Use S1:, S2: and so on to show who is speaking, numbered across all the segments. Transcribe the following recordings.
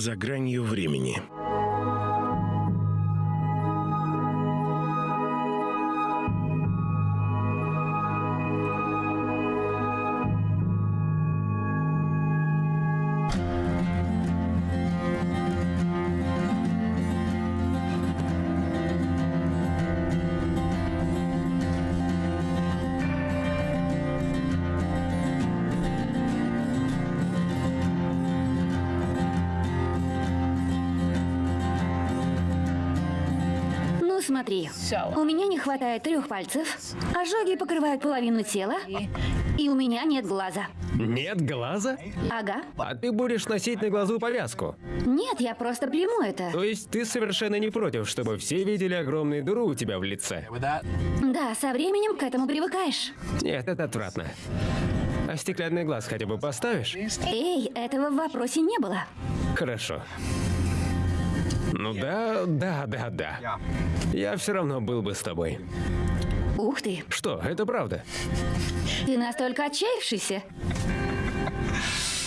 S1: За гранью времени.
S2: Смотри. У меня не хватает трех пальцев, ожоги покрывают половину тела, и у меня нет глаза.
S3: Нет глаза?
S2: Ага.
S3: А ты будешь носить на глазу повязку.
S2: Нет, я просто приму это.
S3: То есть ты совершенно не против, чтобы все видели огромную дыру у тебя в лице?
S2: Да, со временем к этому привыкаешь.
S3: Нет, это отвратно. А стеклянный глаз хотя бы поставишь?
S2: Эй, этого в вопросе не было.
S3: Хорошо. Ну да, да, да, да. Я все равно был бы с тобой.
S2: Ух ты,
S3: Что, это правда?
S2: ты настолько отчаявшийся.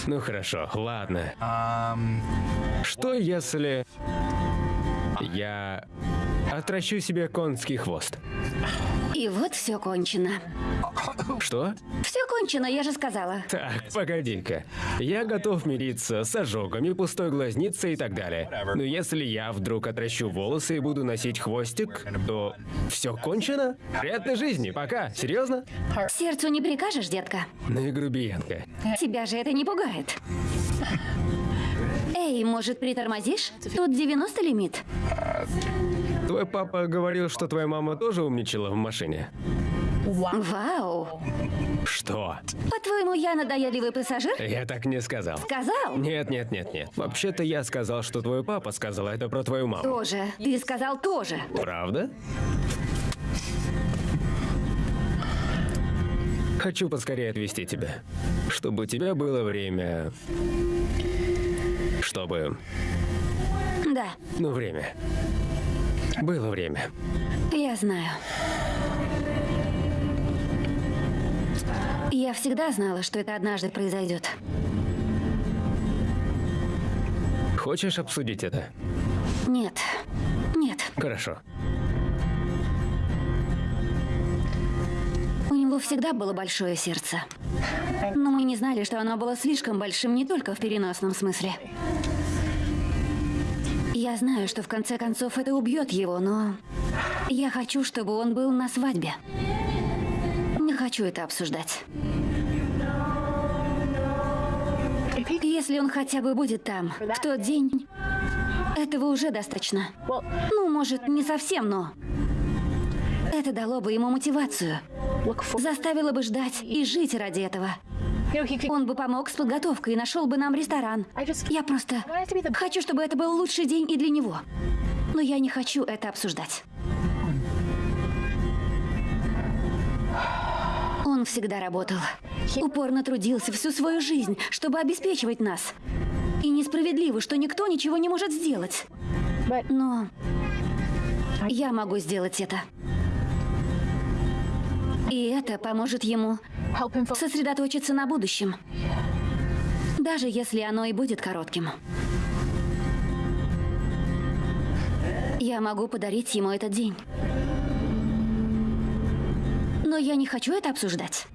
S3: Ну хорошо, ладно. Что если я отращу себе конский хвост?
S2: И вот все кончено.
S3: Что?
S2: Все кончено, я же сказала.
S3: Так, погоди-ка. Я готов мириться с ожогами, пустой глазницей и так далее. Но если я вдруг отращу волосы и буду носить хвостик, то все кончено? Приятной жизни, пока. Серьезно?
S2: Сердцу не прикажешь, детка.
S3: Ну и грубиянка.
S2: Тебя же это не пугает. Эй, может, притормозишь? Тут 90 лимит.
S3: Твой папа говорил, что твоя мама тоже умничала в машине.
S2: Вау.
S3: Что?
S2: По-твоему, я надоедливый пассажир?
S3: Я так не сказал.
S2: Сказал?
S3: Нет, нет, нет, нет. Вообще-то я сказал, что твой папа сказал это про твою маму.
S2: Тоже. Ты сказал тоже.
S3: Правда? Хочу поскорее отвезти тебя, чтобы у тебя было время... Чтобы...
S2: Да,
S3: Ну, время. Было время.
S2: я знаю. Я всегда знала, что это однажды произойдет.
S3: Хочешь обсудить это?
S2: Нет. Нет.
S3: Хорошо.
S2: У него всегда было большое сердце. Но мы не знали, что оно было слишком большим не только в переносном смысле. Я знаю, что в конце концов это убьет его, но я хочу, чтобы он был на свадьбе. Не хочу это обсуждать. Если он хотя бы будет там в тот день, этого уже достаточно. Ну, может, не совсем, но это дало бы ему мотивацию. Заставило бы ждать и жить ради этого. Он бы помог с подготовкой и нашел бы нам ресторан. Я просто хочу, чтобы это был лучший день и для него. Но я не хочу это обсуждать. Он всегда работал. Упорно трудился всю свою жизнь, чтобы обеспечивать нас. И несправедливо, что никто ничего не может сделать. Но я могу сделать это. И это поможет ему сосредоточиться на будущем. Даже если оно и будет коротким. Я могу подарить ему этот день. Но я не хочу это обсуждать.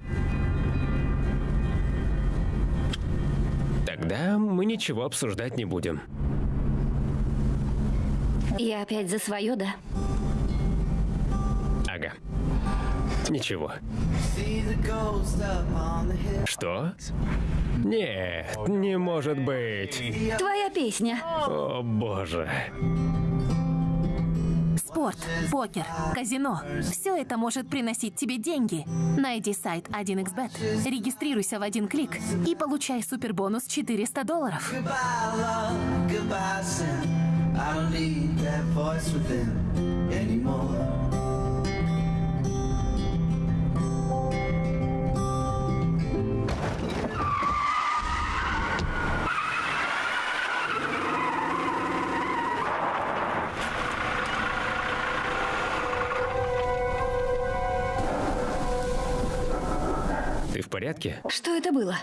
S3: Тогда мы ничего обсуждать не будем.
S2: Я опять за свое, да?
S3: Ага. Ничего. Что? Нет, не может быть.
S2: Твоя песня.
S3: О боже.
S4: Спорт, покер, казино. Все это может приносить тебе деньги. Найди сайт 1xbet, регистрируйся в один клик и получай супербонус 400 долларов.
S5: Goodbye, love. Goodbye,
S3: порядке?
S2: Что это было?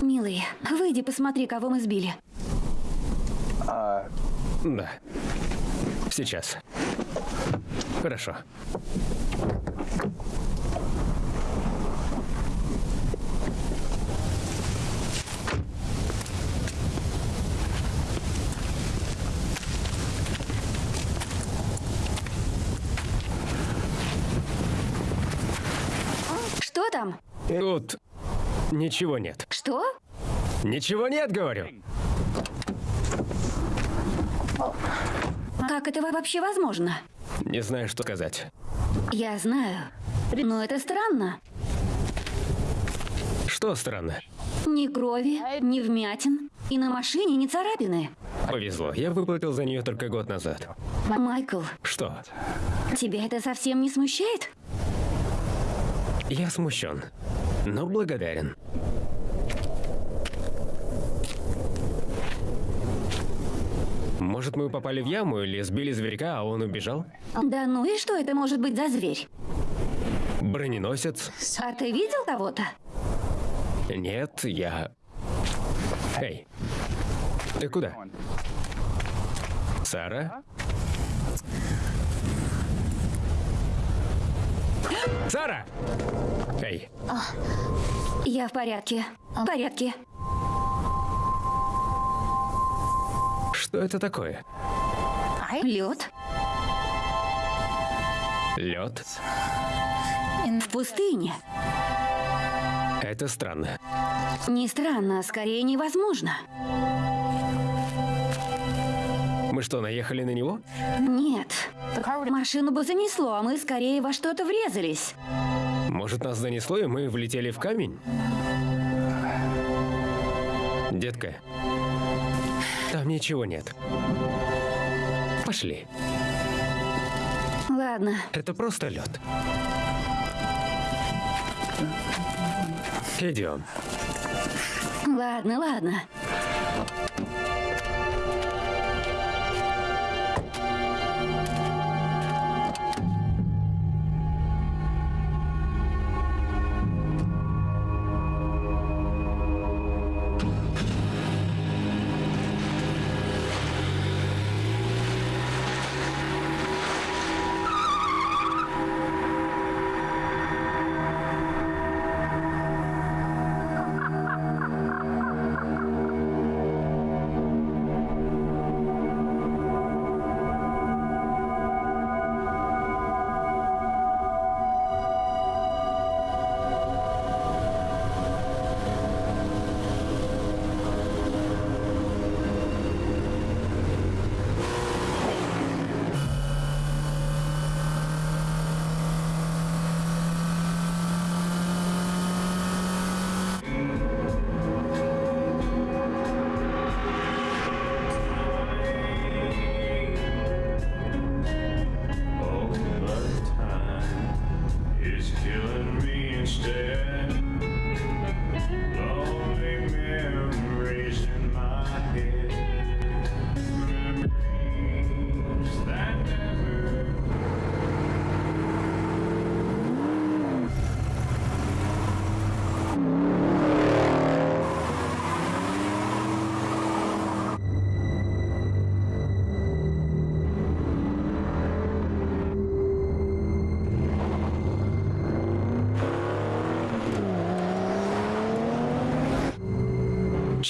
S2: Милый, выйди, посмотри, кого мы сбили.
S3: Да. Сейчас. Хорошо.
S2: Что там?
S3: Тут ничего нет.
S2: Что?
S3: Ничего нет, говорю.
S2: Как это вообще возможно?
S3: Не знаю, что сказать.
S2: Я знаю. Но это странно.
S3: Что странно?
S2: Ни крови, ни вмятин. И на машине ни царапины.
S3: Повезло. Я выплатил за нее только год назад.
S2: Майкл,
S3: Что?
S2: тебя это совсем не смущает?
S3: Я смущен, но благодарен. Может, мы попали в яму или сбили зверька, а он убежал?
S2: Да ну и что это может быть за зверь?
S3: Броненосец?
S2: А ты видел кого-то?
S3: Нет, я... Эй, ты куда? Сара? Сара! Эй,
S2: Я в порядке. В порядке.
S3: что это такое?
S2: Лед
S3: Лед?
S2: в пустыне.
S3: Это странно.
S2: Не странно, а скорее невозможно.
S3: Мы что, наехали на него?
S2: Нет. Машину бы занесло, а мы скорее во что-то врезались.
S3: Может, нас занесло, и мы влетели в камень? Детка, там ничего нет. Пошли.
S2: Ладно,
S3: Это просто лед. Идем.
S2: ладно, ладно.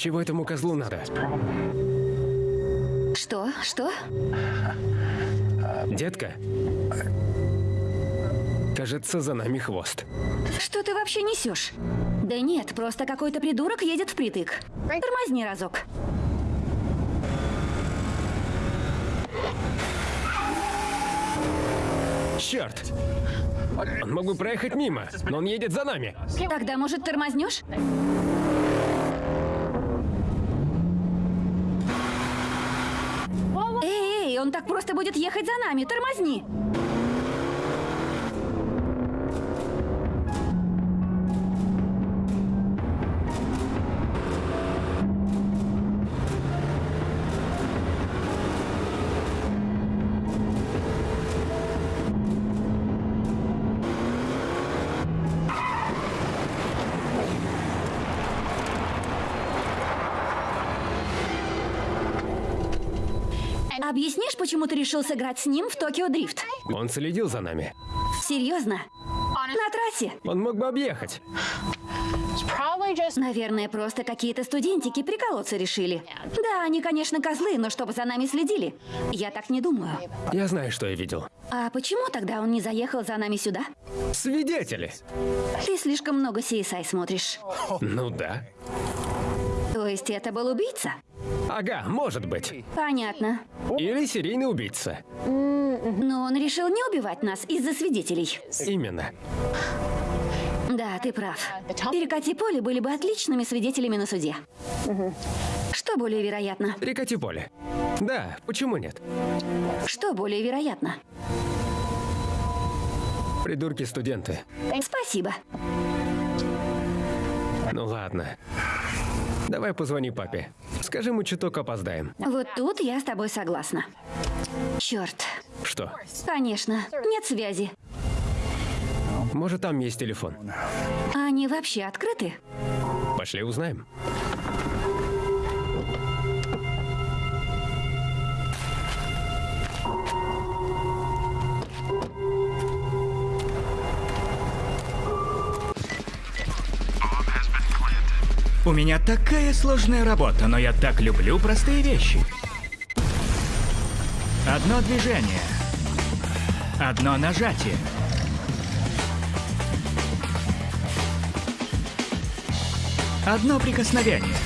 S3: Чего этому козлу надо?
S2: Что? Что?
S3: Детка? Кажется, за нами хвост.
S2: Что ты вообще несешь? Да нет, просто какой-то придурок едет впритык. Тормозни разок.
S3: Черт! Он мог бы проехать мимо, но он едет за нами.
S2: Тогда, может, тормознешь? Эй, эй, он так просто будет ехать за нами. Тормозни. Почему ты решил сыграть с ним в Токио Дрифт?
S3: Он следил за нами.
S2: Серьезно? На трассе?
S3: Он мог бы объехать.
S2: Наверное, просто какие-то студентики приколоться решили. Да, они, конечно, козлы, но чтобы за нами следили. Я так не думаю.
S3: Я знаю, что я видел.
S2: А почему тогда он не заехал за нами сюда?
S3: Свидетели.
S2: Ты слишком много CSI смотришь.
S3: Ну да.
S2: Есть это был убийца?
S3: Ага, может быть.
S2: Понятно.
S3: Или серийный убийца.
S2: Но он решил не убивать нас из-за свидетелей.
S3: Именно.
S2: Да, ты прав. Перекати поле были бы отличными свидетелями на суде. Что более вероятно?
S3: Перекати поле. Да, почему нет?
S2: Что более вероятно?
S3: Придурки-студенты.
S2: Спасибо.
S3: Ну ладно. Давай позвони папе. Скажи, мы чуток опоздаем.
S2: Вот тут я с тобой согласна. Черт.
S3: Что?
S2: Конечно, нет связи.
S3: Может, там есть телефон?
S2: Они вообще открыты?
S3: Пошли узнаем.
S6: У меня такая сложная работа, но я так люблю простые вещи. Одно движение. Одно нажатие. Одно прикосновение.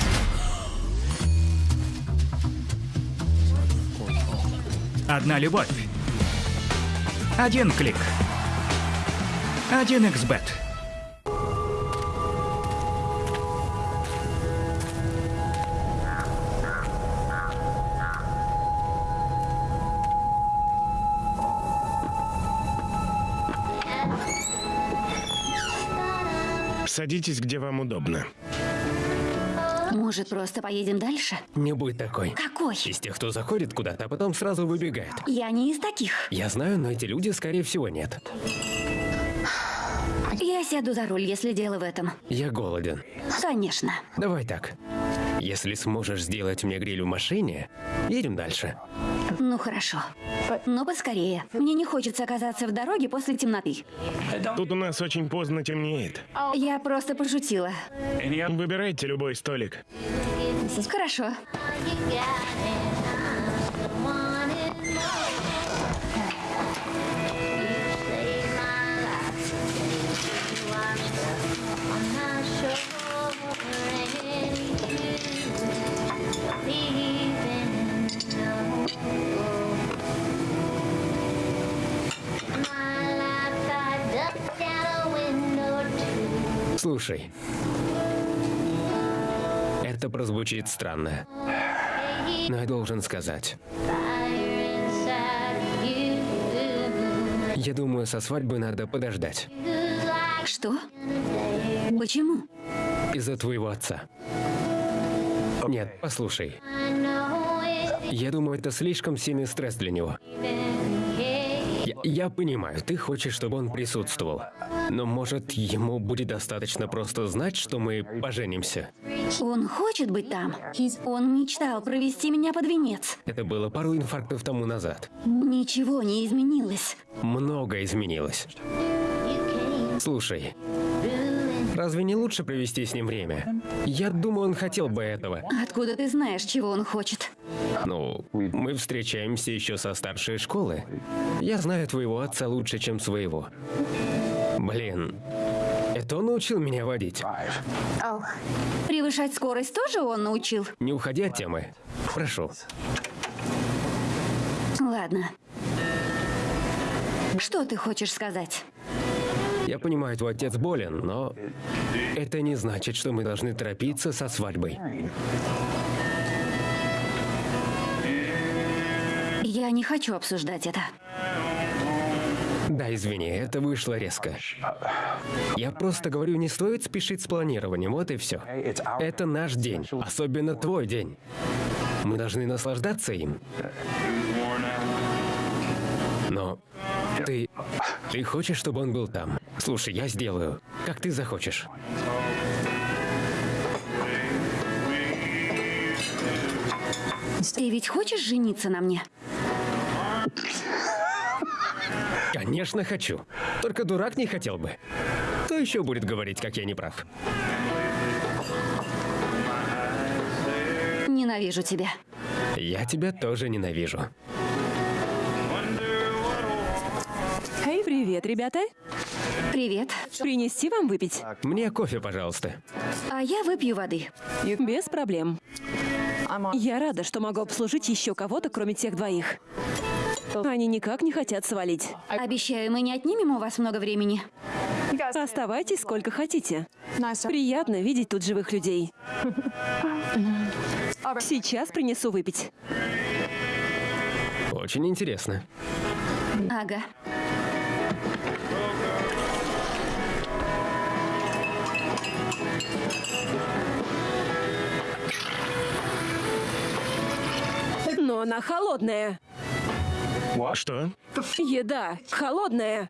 S6: Одна любовь. Один клик. Один xbet.
S7: Садитесь, где вам удобно.
S2: Может, просто поедем дальше?
S3: Не будь такой.
S2: Какой?
S3: Из тех, кто заходит куда-то, а потом сразу выбегает.
S2: Я не из таких.
S3: Я знаю, но эти люди, скорее всего, нет.
S2: Я сяду за руль, если дело в этом.
S3: Я голоден.
S2: Конечно.
S3: Давай так. Если сможешь сделать мне гриль в машине, едем дальше.
S2: Ну хорошо. Но поскорее. Мне не хочется оказаться в дороге после темноты.
S7: Тут у нас очень поздно темнеет.
S2: Я просто пошутила.
S7: Выбирайте любой столик.
S2: Хорошо.
S3: Слушай. Это прозвучит странно. Но я должен сказать. Я думаю, со свадьбы надо подождать.
S2: Что? Почему?
S3: Из-за твоего отца. Нет, послушай. Я думаю, это слишком сильный стресс для него. Я, я понимаю, ты хочешь, чтобы он присутствовал. Но может, ему будет достаточно просто знать, что мы поженимся.
S2: Он хочет быть там. Он мечтал провести меня под венец.
S3: Это было пару инфарктов тому назад.
S2: Ничего не изменилось.
S3: Много изменилось. Слушай, разве не лучше провести с ним время? Я думаю, он хотел бы этого.
S2: Откуда ты знаешь, чего он хочет?
S3: Ну, мы встречаемся еще со старшей школы. Я знаю твоего отца лучше, чем своего. Блин, это он научил меня водить.
S2: Превышать скорость тоже он научил?
S3: Не уходи от темы. Прошу.
S2: Ладно. Что ты хочешь сказать?
S3: Я понимаю, твой отец болен, но это не значит, что мы должны торопиться со свадьбой.
S2: Я не хочу обсуждать это.
S3: Да, извини, это вышло резко. Я просто говорю, не стоит спешить с планированием, вот и все. Это наш день, особенно твой день. Мы должны наслаждаться им. Но ты... Ты хочешь, чтобы он был там? Слушай, я сделаю, как ты захочешь.
S2: Ты ведь хочешь жениться на мне?
S3: Конечно, хочу. Только дурак не хотел бы. Кто еще будет говорить, как я не прав?
S2: Ненавижу тебя.
S3: Я тебя тоже ненавижу.
S8: Привет, ребята.
S2: Привет.
S8: Принести вам выпить?
S3: Мне кофе, пожалуйста.
S2: А я выпью воды.
S8: Без проблем. Я рада, что могу обслужить еще кого-то, кроме тех двоих. Они никак не хотят свалить.
S2: Обещаю, мы не отнимем у вас много времени.
S8: Оставайтесь сколько хотите. Приятно видеть тут живых людей. Сейчас принесу выпить.
S3: Очень интересно.
S2: Ага.
S8: Она холодная.
S7: Что?
S8: Еда холодная.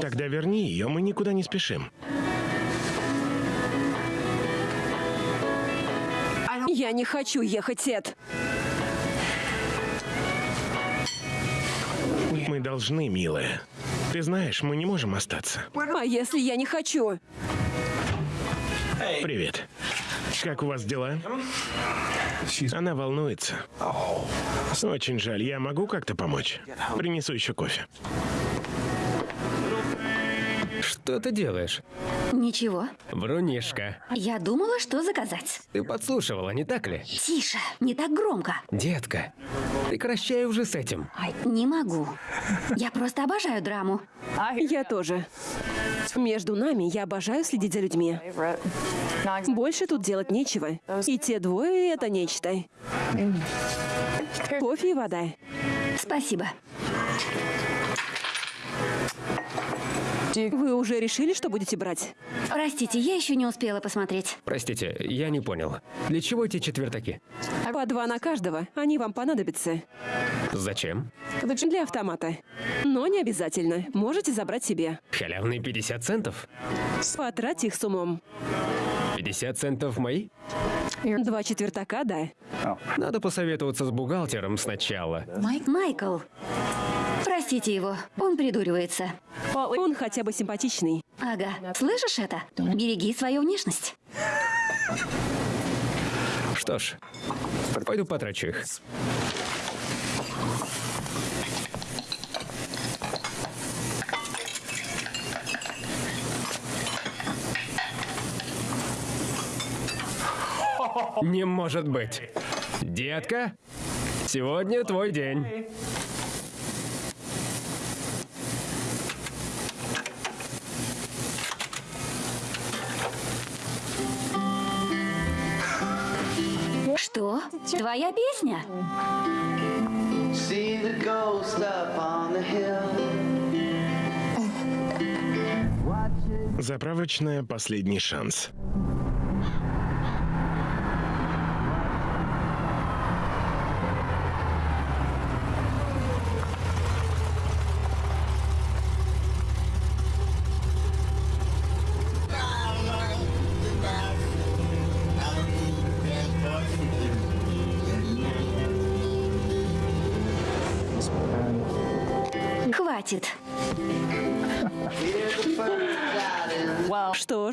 S7: Тогда верни ее, мы никуда не спешим.
S8: Я не хочу ехать, Эд.
S7: Мы должны, милая. Ты знаешь, мы не можем остаться.
S8: А если я не хочу?
S7: Привет. Как у вас дела? Она волнуется. Очень жаль, я могу как-то помочь? Принесу еще кофе.
S3: Что ты делаешь?
S2: Ничего.
S3: Врунишка.
S2: Я думала, что заказать.
S3: Ты подслушивала, не так ли?
S2: Тише, не так громко.
S3: Детка, прекращай уже с этим.
S2: Не могу. Я просто обожаю драму.
S8: Я тоже. Между нами я обожаю следить за людьми. Больше тут делать нечего. И те двое — это нечто. Кофе и вода.
S2: Спасибо.
S8: Вы уже решили, что будете брать?
S2: Простите, я еще не успела посмотреть.
S3: Простите, я не понял. Для чего эти четвертаки?
S8: По два на каждого. Они вам понадобятся.
S3: Зачем?
S8: Для автомата. Но не обязательно. Можете забрать себе.
S3: Халявные 50 центов?
S8: Потратьте их с умом.
S3: 50 центов мои?
S8: Два четвертака, да.
S3: Надо посоветоваться с бухгалтером сначала.
S2: Майкл. Простите его, он придуривается.
S8: Он хотя бы симпатичный.
S2: Ага, слышишь это? Береги свою внешность.
S3: Что ж, пойду потрачу их. Не может быть. Детка, сегодня твой день.
S2: Твоя песня?
S5: See the ghost up on the hill.
S7: Заправочная «Последний шанс».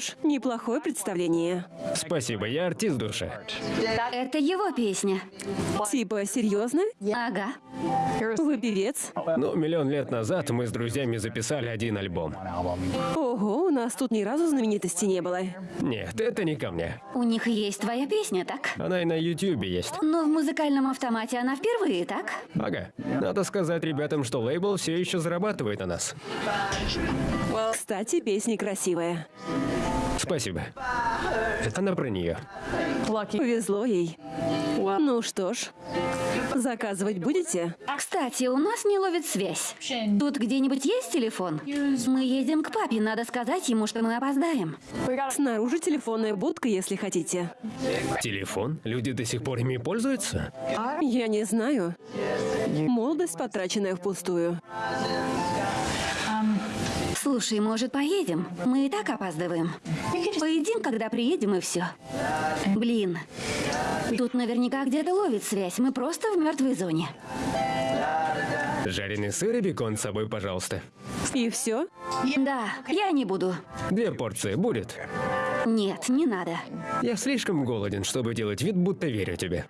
S8: Ж, неплохое представление.
S3: Спасибо, я артист души.
S2: Это его песня.
S8: Типа, серьезно?
S2: Ага.
S8: Вы певец?
S3: Ну, миллион лет назад мы с друзьями записали один альбом.
S8: Ого, у нас тут ни разу знаменитости не было.
S3: Нет, это не ко мне.
S2: У них есть твоя песня, так?
S3: Она и на Ютьюбе есть.
S2: Но в музыкальном автомате она впервые, так?
S3: Ага. Надо сказать ребятам, что лейбл все еще зарабатывает на нас.
S8: Кстати, песня красивая.
S3: Спасибо. Она про нее.
S8: Повезло ей. Ну что ж, заказывать будете?
S2: Кстати, у нас не ловит связь. Тут где-нибудь есть телефон? Мы едем к папе, надо сказать ему, что мы опоздаем.
S8: Снаружи телефонная будка, если хотите.
S3: Телефон? Люди до сих пор ими пользуются?
S8: Я не знаю. Молодость, потраченная впустую.
S2: Слушай, может, поедем? Мы и так опаздываем. Поедим, когда приедем, и все. Блин. Тут наверняка где-то ловит связь. Мы просто в мертвой зоне.
S3: Жареный сыр и бекон с собой, пожалуйста.
S8: И все?
S2: Да, я не буду.
S3: Две порции будет.
S2: Нет, не надо.
S3: Я слишком голоден, чтобы делать вид, будто верю тебе.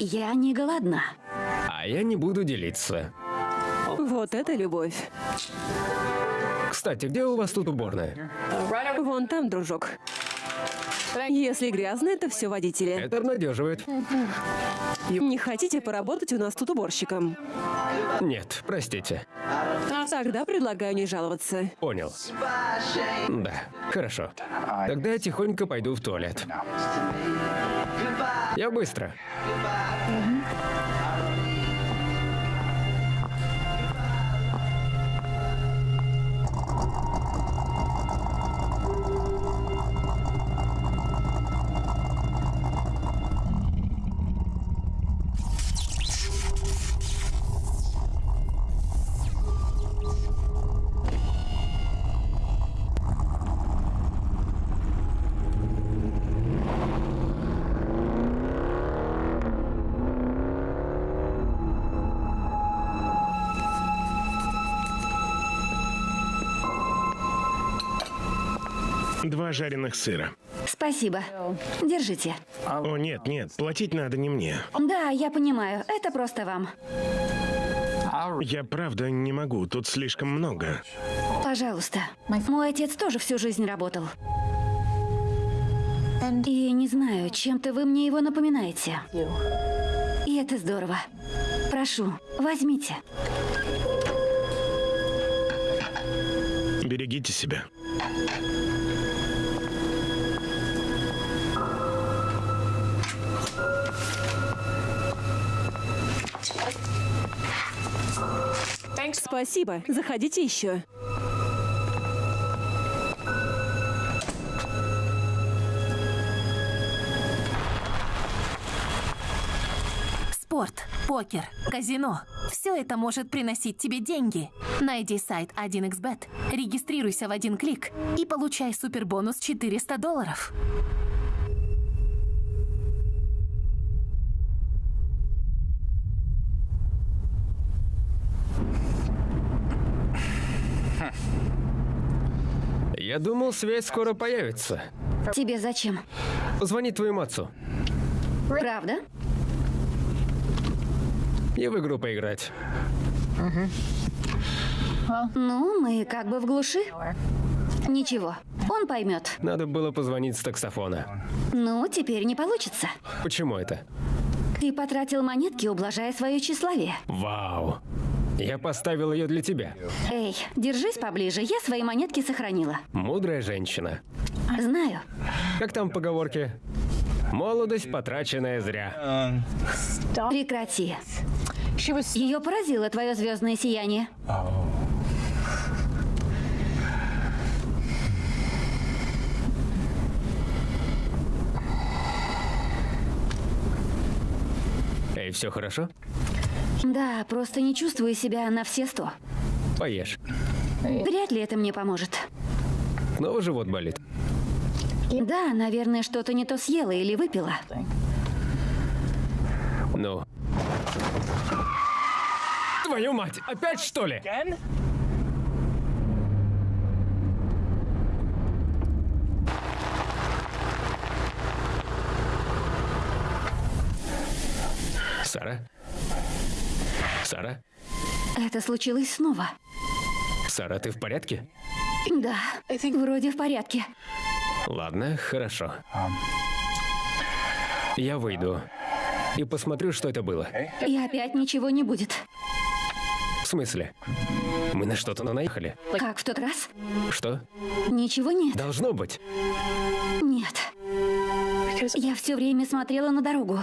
S2: Я не голодна.
S3: А я не буду делиться.
S8: Вот это любовь.
S3: Кстати, где у вас тут уборная?
S8: Вон там, дружок. Если грязно, это все водители.
S3: Это обнадеживает.
S8: Не хотите поработать у нас тут уборщиком?
S3: Нет, простите.
S8: Тогда предлагаю не жаловаться.
S3: Понял. Да, хорошо. Тогда я тихонько пойду в туалет. Я быстро.
S7: Два жареных сыра.
S2: Спасибо. Держите.
S7: О, нет, нет, платить надо не мне.
S2: Да, я понимаю. Это просто вам.
S7: Я правда не могу, тут слишком много.
S2: Пожалуйста. Мой отец тоже всю жизнь работал. И не знаю, чем-то вы мне его напоминаете. И это здорово. Прошу, возьмите.
S7: Берегите себя.
S8: Спасибо. Заходите еще.
S4: Спорт, покер, казино. Все это может приносить тебе деньги. Найди сайт 1xbet, регистрируйся в один клик и получай супербонус 400 долларов.
S3: Я думал, связь скоро появится.
S2: Тебе зачем?
S3: Позвони твоему отцу.
S2: Правда?
S3: И в игру поиграть.
S2: Ну, мы как бы в глуши. Ничего, он поймет.
S3: Надо было позвонить с таксофона.
S2: Ну, теперь не получится.
S3: Почему это?
S2: Ты потратил монетки, ублажая свое тщеславие.
S3: Вау. Я поставил ее для тебя.
S2: Эй, держись поближе, я свои монетки сохранила.
S3: Мудрая женщина.
S2: Знаю.
S3: Как там поговорки? Молодость, потраченная зря.
S2: Прекрати. Ее поразило твое звездное сияние.
S3: Эй, все хорошо?
S2: Да, просто не чувствую себя на все сто.
S3: Поешь.
S2: Вряд ли это мне поможет.
S3: Снова живот болит.
S2: Да, наверное, что-то не то съела или выпила.
S3: Ну. Твою мать, опять что ли? Сара? Сара?
S2: Это случилось снова.
S3: Сара, ты в порядке?
S2: Да, вроде в порядке.
S3: Ладно, хорошо. Я выйду и посмотрю, что это было.
S2: И опять ничего не будет.
S3: В смысле? Мы на что-то наехали?
S2: Как в тот раз?
S3: Что?
S2: Ничего нет.
S3: Должно быть.
S2: Нет. Я все время смотрела на дорогу.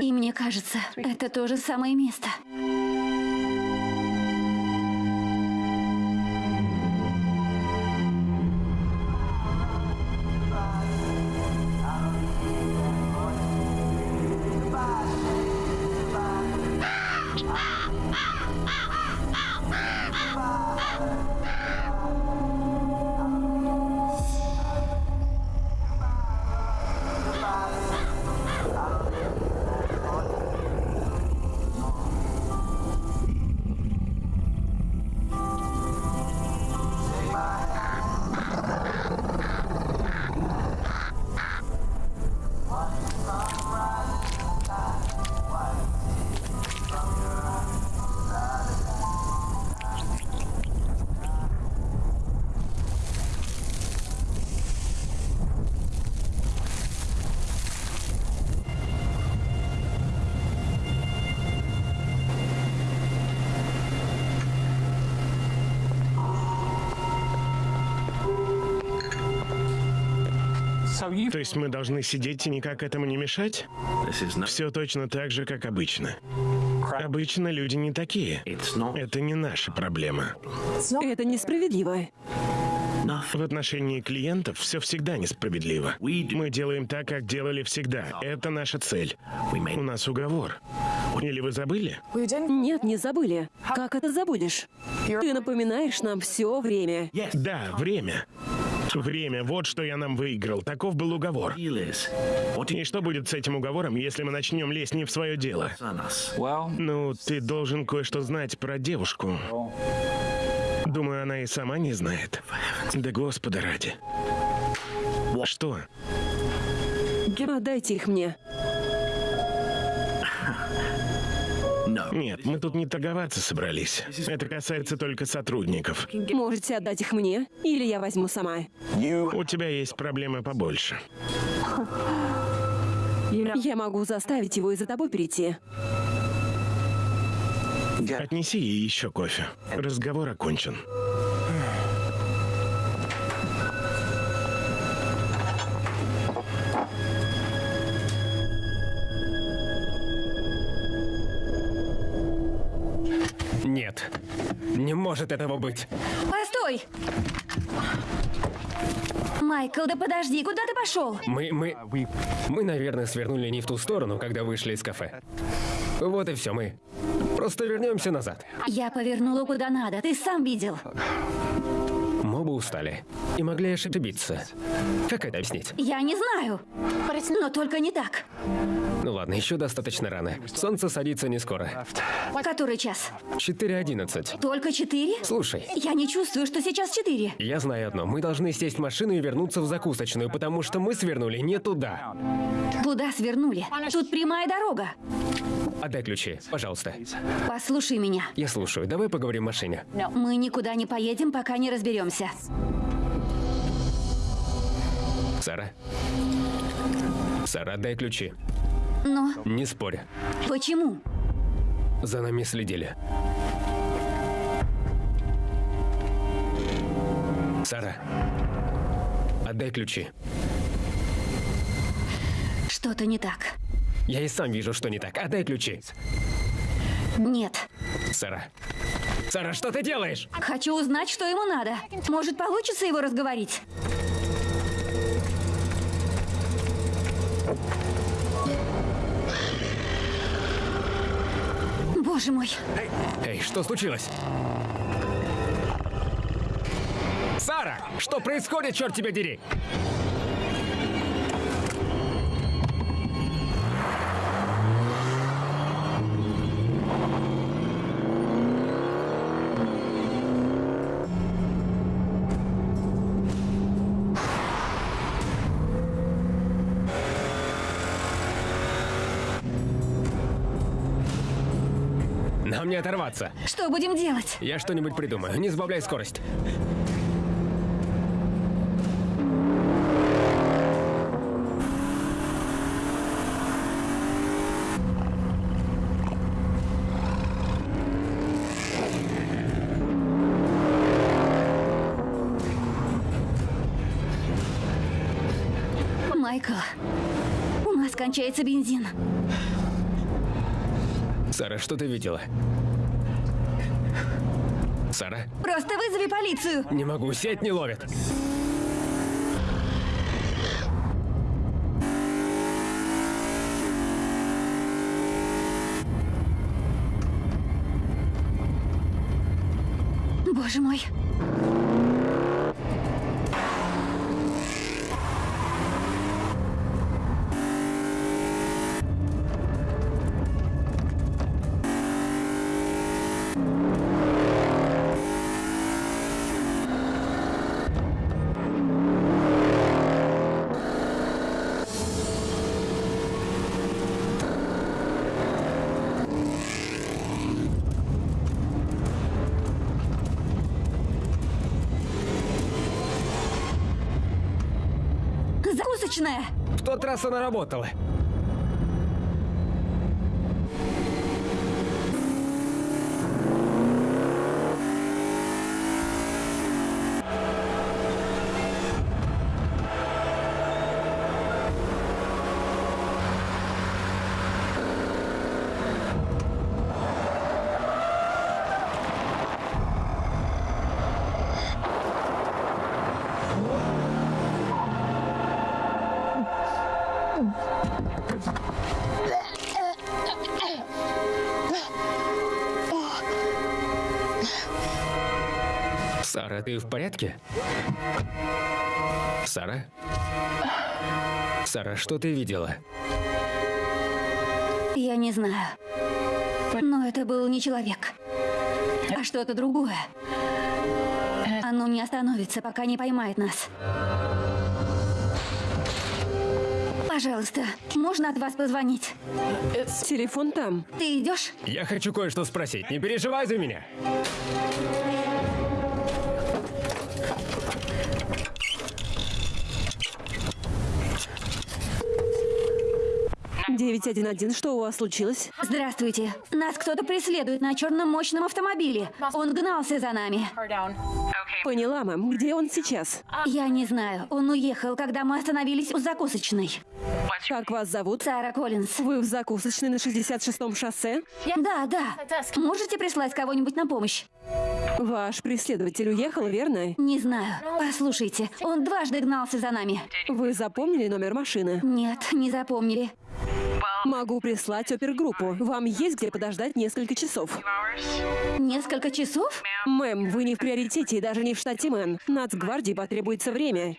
S2: И мне кажется, это то же самое место.
S7: То есть мы должны сидеть и никак этому не мешать? Все точно так же, как обычно. Обычно люди не такие. Это не наша проблема.
S8: Это несправедливо.
S7: В отношении клиентов все всегда несправедливо. Мы делаем так, как делали всегда. Это наша цель. У нас уговор. Или вы забыли?
S8: Нет, не забыли. Как это забудешь? Ты напоминаешь нам все время.
S7: Да, время. Время, вот что я нам выиграл. Таков был уговор. И что будет с этим уговором, если мы начнем лезть не в свое дело? Ну, ты должен кое-что знать про девушку. Думаю, она и сама не знает. Да господа ради. Что?
S8: Отдайте их мне.
S7: Нет, мы тут не торговаться собрались. Это касается только сотрудников.
S8: Можете отдать их мне, или я возьму сама.
S7: У тебя есть проблемы побольше.
S8: Я могу заставить его и за тобой перейти.
S7: Отнеси ей еще кофе. Разговор окончен.
S3: Нет. Не может этого быть.
S2: Постой! Майкл, да подожди, куда ты пошел?
S3: Мы, мы, мы, наверное, свернули не в ту сторону, когда вышли из кафе. Вот и все, мы просто вернемся назад.
S2: Я повернула куда надо, ты сам видел.
S3: Оба устали и могли ошибиться. Как это объяснить?
S2: Я не знаю. Но только не так.
S3: Ну ладно, еще достаточно рано. Солнце садится не скоро.
S2: Который час?
S3: 4.11.
S2: Только четыре?
S3: Слушай,
S2: Я не чувствую, что сейчас четыре.
S3: я знаю одно. Мы должны сесть в машину и вернуться в закусочную, потому что мы свернули не туда.
S2: Туда свернули. Тут прямая дорога.
S3: Отдай ключи, пожалуйста.
S2: Послушай меня.
S3: Я слушаю. Давай поговорим в машине.
S2: Мы никуда не поедем, пока не разберемся.
S3: Сара. Сара, отдай ключи.
S2: Но
S3: Не спорь.
S2: почему?
S3: За нами следили. Сара. Отдай ключи.
S2: Что-то не так.
S3: Я и сам вижу, что не так. Отдай ключи.
S2: Нет.
S3: Сара. Сара, что ты делаешь?
S2: Хочу узнать, что ему надо. Может, получится его разговорить? Боже мой.
S3: Эй, что случилось? Сара! Что происходит, черт тебя дери? Не оторваться.
S2: Что будем делать?
S3: Я что-нибудь придумаю. Не сбавляй скорость.
S2: Майкл, у нас кончается бензин.
S3: Сара, что ты видела? Сара?
S2: Просто вызови полицию.
S3: Не могу, сеть не ловит.
S2: Боже мой. Закусочная.
S3: В тот раз она работала. Ты в порядке? Сара? Сара, что ты видела?
S2: Я не знаю. Но это был не человек, а что-то другое. Оно не остановится, пока не поймает нас. Пожалуйста, можно от вас позвонить?
S8: Телефон там.
S2: Ты идешь?
S3: Я хочу кое-что спросить. Не переживай за меня.
S8: 911, что у вас случилось?
S2: Здравствуйте. Нас кто-то преследует на черном мощном автомобиле. Он гнался за нами.
S8: Поняла, мэм. Где он сейчас?
S2: Я не знаю. Он уехал, когда мы остановились у закусочной.
S8: Как вас зовут?
S2: Сара Коллинз.
S8: Вы в закусочной на 66-м шоссе?
S2: Да, да. Можете прислать кого-нибудь на помощь?
S8: Ваш преследователь уехал, верно?
S2: Не знаю. Послушайте, он дважды гнался за нами.
S8: Вы запомнили номер машины?
S2: Нет, не запомнили.
S8: Могу прислать опергруппу. Вам есть где подождать несколько часов.
S2: Несколько часов?
S8: Мэм, вы не в приоритете и даже не в штате Мэн. Нацгвардии потребуется время.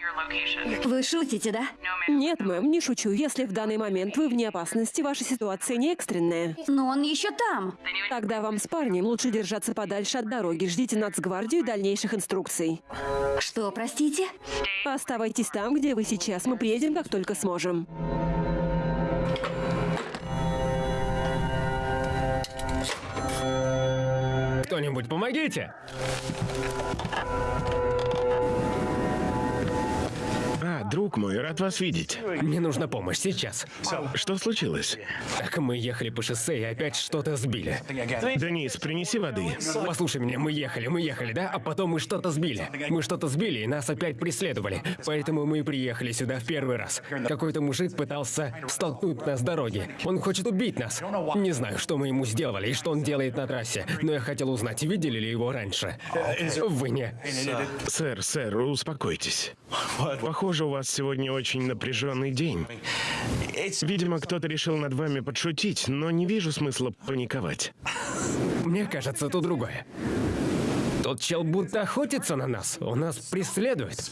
S2: Вы шутите, да?
S8: Нет, мэм, не шучу. Если в данный момент вы вне опасности, ваша ситуация не экстренная.
S2: Но он еще там.
S8: Тогда вам с парнем лучше держаться подальше от дороги. Ждите Нацгвардию и дальнейших инструкций.
S2: Что, простите?
S8: Оставайтесь там, где вы сейчас. Мы приедем, как только сможем.
S3: Кто-нибудь помогите!
S7: Друг мой, рад вас видеть.
S3: Мне нужна помощь сейчас.
S7: Что случилось?
S3: Так мы ехали по шоссе и опять что-то сбили.
S7: Денис, принеси воды.
S3: Послушай меня, мы ехали, мы ехали, да? А потом мы что-то сбили. Мы что-то сбили, и нас опять преследовали. Поэтому мы и приехали сюда в первый раз. Какой-то мужик пытался столкнуть нас с дороги. Он хочет убить нас. Не знаю, что мы ему сделали и что он делает на трассе, но я хотел узнать, видели ли его раньше. Вы не.
S7: Сэр, сэр, успокойтесь. Похоже, у вас сегодня очень напряженный день. Видимо, кто-то решил над вами подшутить, но не вижу смысла паниковать.
S3: Мне кажется, то другое. Тот чел будто охотится на нас. Он нас преследует.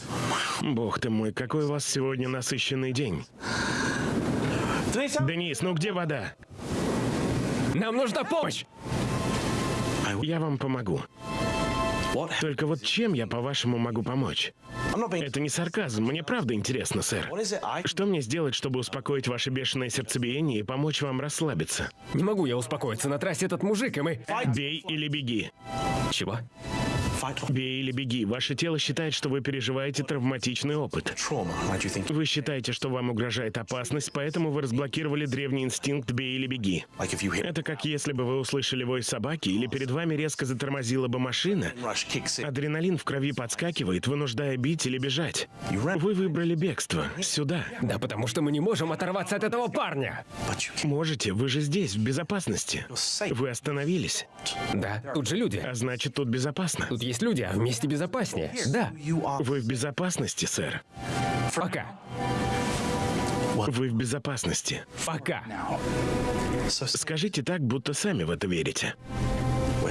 S7: Бог ты мой, какой у вас сегодня насыщенный день. Денис, ну где вода?
S3: Нам нужна помощь!
S7: Я вам помогу. Только вот чем я, по-вашему, могу помочь? Это не сарказм, мне правда интересно, сэр. Что мне сделать, чтобы успокоить ваше бешеное сердцебиение и помочь вам расслабиться?
S3: Не могу я успокоиться. На трассе этот мужик, и мы...
S7: Бей или беги.
S3: Чего?
S7: Бей или беги. Ваше тело считает, что вы переживаете травматичный опыт. Вы считаете, что вам угрожает опасность, поэтому вы разблокировали древний инстинкт «бей или беги». Это как если бы вы услышали вой собаки или перед вами резко затормозила бы машина. Адреналин в крови подскакивает, вынуждая бить или бежать. Вы выбрали бегство. Сюда.
S3: Да потому что мы не можем оторваться от этого парня.
S7: Можете, вы же здесь, в безопасности. Вы остановились.
S3: Да, тут же люди.
S7: А значит, тут безопасно.
S3: Тут есть люди, а вместе безопаснее. Да,
S7: Вы в безопасности, сэр.
S3: пока.
S7: Вы в безопасности.
S3: Пока.
S7: Скажите так, будто сами в это верите.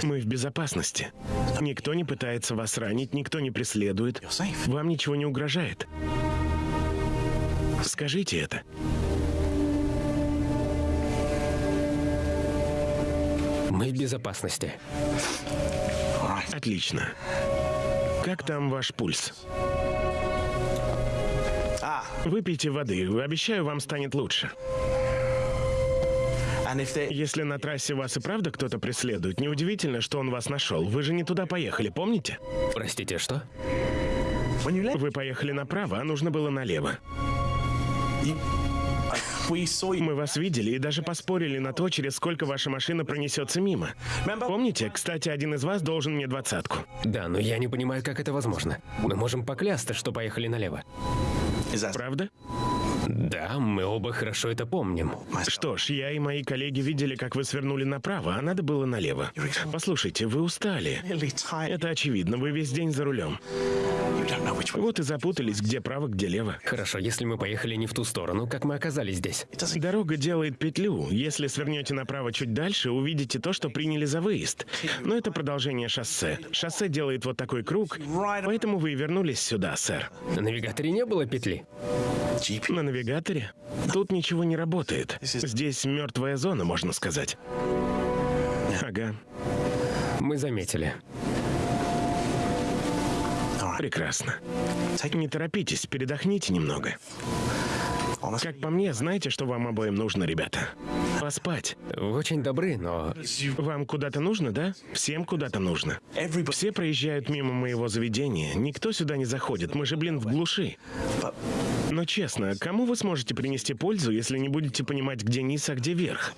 S7: Мы в безопасности. Никто не пытается вас ранить, никто не преследует. Вам ничего не угрожает. Скажите это.
S3: Мы в безопасности.
S7: Отлично. Как там ваш пульс? Выпейте воды, обещаю, вам станет лучше. Если на трассе вас и правда кто-то преследует, неудивительно, что он вас нашел. Вы же не туда поехали, помните?
S3: Простите, что?
S7: Вы поехали направо, а нужно было налево. Мы вас видели и даже поспорили на то, через сколько ваша машина пронесется мимо. Помните? Кстати, один из вас должен мне двадцатку.
S3: Да, но я не понимаю, как это возможно. Мы можем поклясться, что поехали налево.
S7: Правда?
S3: Да, мы оба хорошо это помним.
S7: Что ж, я и мои коллеги видели, как вы свернули направо, а надо было налево. Послушайте, вы устали. Это очевидно, вы весь день за рулем. Вот и запутались, где право, где лево.
S3: Хорошо, если мы поехали не в ту сторону, как мы оказались здесь.
S7: Дорога делает петлю. Если свернете направо чуть дальше, увидите то, что приняли за выезд. Но это продолжение шоссе. Шоссе делает вот такой круг, поэтому вы и вернулись сюда, сэр.
S3: На навигаторе не было петли.
S7: На навигаторе? Тут ничего не работает. Здесь мертвая зона, можно сказать. Ага,
S3: Мы заметили.
S7: прекрасно. Не торопитесь, передохните немного. Как по мне, знаете, что вам обоим нужно, ребята? Поспать.
S3: Вы очень добры, но
S7: Вам куда-то нужно, да? Всем куда-то нужно. Все проезжают мимо моего заведения. Никто сюда не заходит. Мы же, блин, в глуши. Но честно, кому вы сможете принести пользу, если не будете понимать, где низ, а где верх?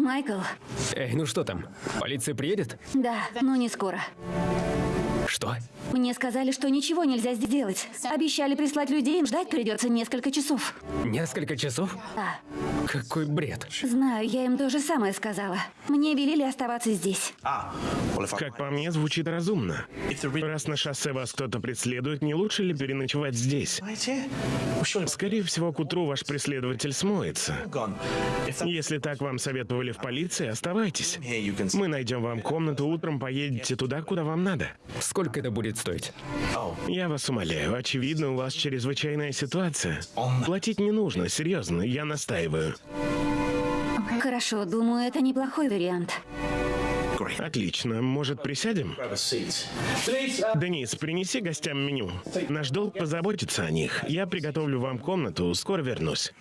S2: Майкл,
S3: Эй, ну что там? Полиция приедет?
S2: да, но не скоро.
S3: Что?
S2: Мне сказали, что ничего нельзя сделать. Обещали прислать людей, ждать придется несколько часов.
S3: Несколько часов?
S2: Да,
S3: Какой бред.
S2: знаю, я им то же самое сказала. Мне велели оставаться здесь.
S7: Как по мне, звучит разумно. Раз на шоссе вас кто-то преследует, не лучше ли переночевать здесь? Скорее всего, к утру ваш преследователь смоется. Если так вам советовали в полиции, оставайтесь. Мы найдем вам комнату, утром поедете туда, куда вам надо.
S3: Сколько это будет стоить?
S7: Я вас умоляю, очевидно, у вас чрезвычайная ситуация. Платить не нужно, серьезно, я настаиваю.
S2: Хорошо, думаю, это неплохой вариант.
S7: Отлично, может, присядем? Денис, принеси гостям меню. Наш долг позаботиться о них. Я приготовлю вам комнату, скоро вернусь.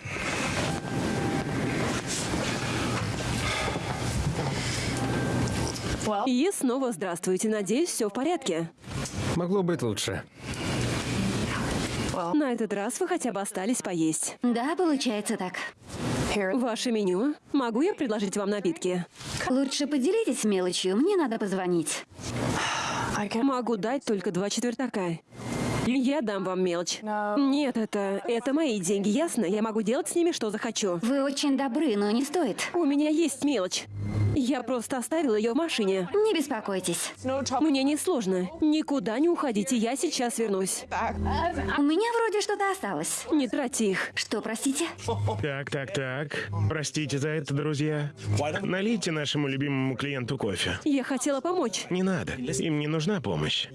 S8: И снова здравствуйте. Надеюсь, все в порядке.
S3: Могло быть лучше.
S8: На этот раз вы хотя бы остались поесть.
S2: Да, получается так.
S8: Ваше меню. Могу я предложить вам напитки?
S2: Лучше поделитесь мелочью, мне надо позвонить.
S8: Могу дать только два четвертака. Я дам вам мелочь. Нет, это... это мои деньги, ясно? Я могу делать с ними, что захочу.
S2: Вы очень добры, но не стоит.
S8: У меня есть мелочь. Я просто оставила ее в машине.
S2: Не беспокойтесь.
S8: Мне не сложно. Никуда не уходите, я сейчас вернусь.
S2: У меня вроде что-то осталось.
S8: Не тратьте их.
S2: Что, простите?
S7: Так, так, так. Простите за это, друзья. Налейте нашему любимому клиенту кофе.
S8: Я хотела помочь.
S7: Не надо, им не нужна помощь.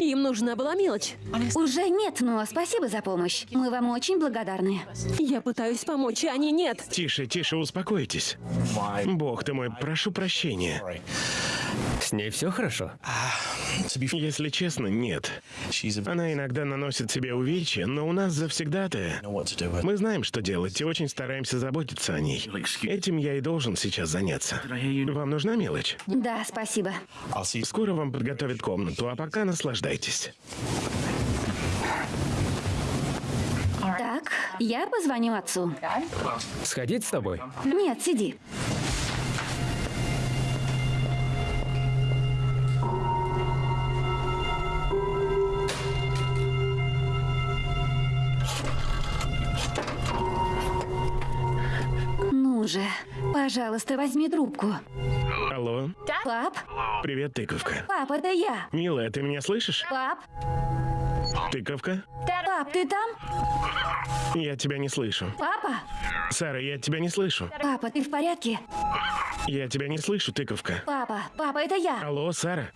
S8: Им нужна была мелочь.
S2: Уже нет, но спасибо за помощь. Мы вам очень благодарны.
S8: Я пытаюсь помочь, а они нет.
S7: Тише, тише, успокойтесь. Бог ты мой, прошу прощения.
S3: С ней все хорошо?
S7: Если честно, нет. Она иногда наносит себе увечья, но у нас завсегдатая. Мы знаем, что делать, и очень стараемся заботиться о ней. Этим я и должен сейчас заняться. Вам нужна мелочь?
S2: Да, спасибо.
S7: Скоро вам подготовят комнату, а пока наслаждайтесь.
S2: Так, я позвоню отцу.
S3: Сходить с тобой?
S2: Нет, сиди. Ну же, пожалуйста, возьми трубку.
S7: Алло,
S2: Пап?
S7: привет, тыковка.
S2: Пап, это я.
S7: Милая, ты меня слышишь?
S2: Пап?
S7: Тыковка?
S2: Пап, ты там?
S7: Я тебя не слышу.
S2: Папа?
S7: Сара, я тебя не слышу.
S2: Папа, ты в порядке?
S7: Я тебя не слышу, тыковка.
S2: Папа, папа, это я.
S7: Алло, Сара?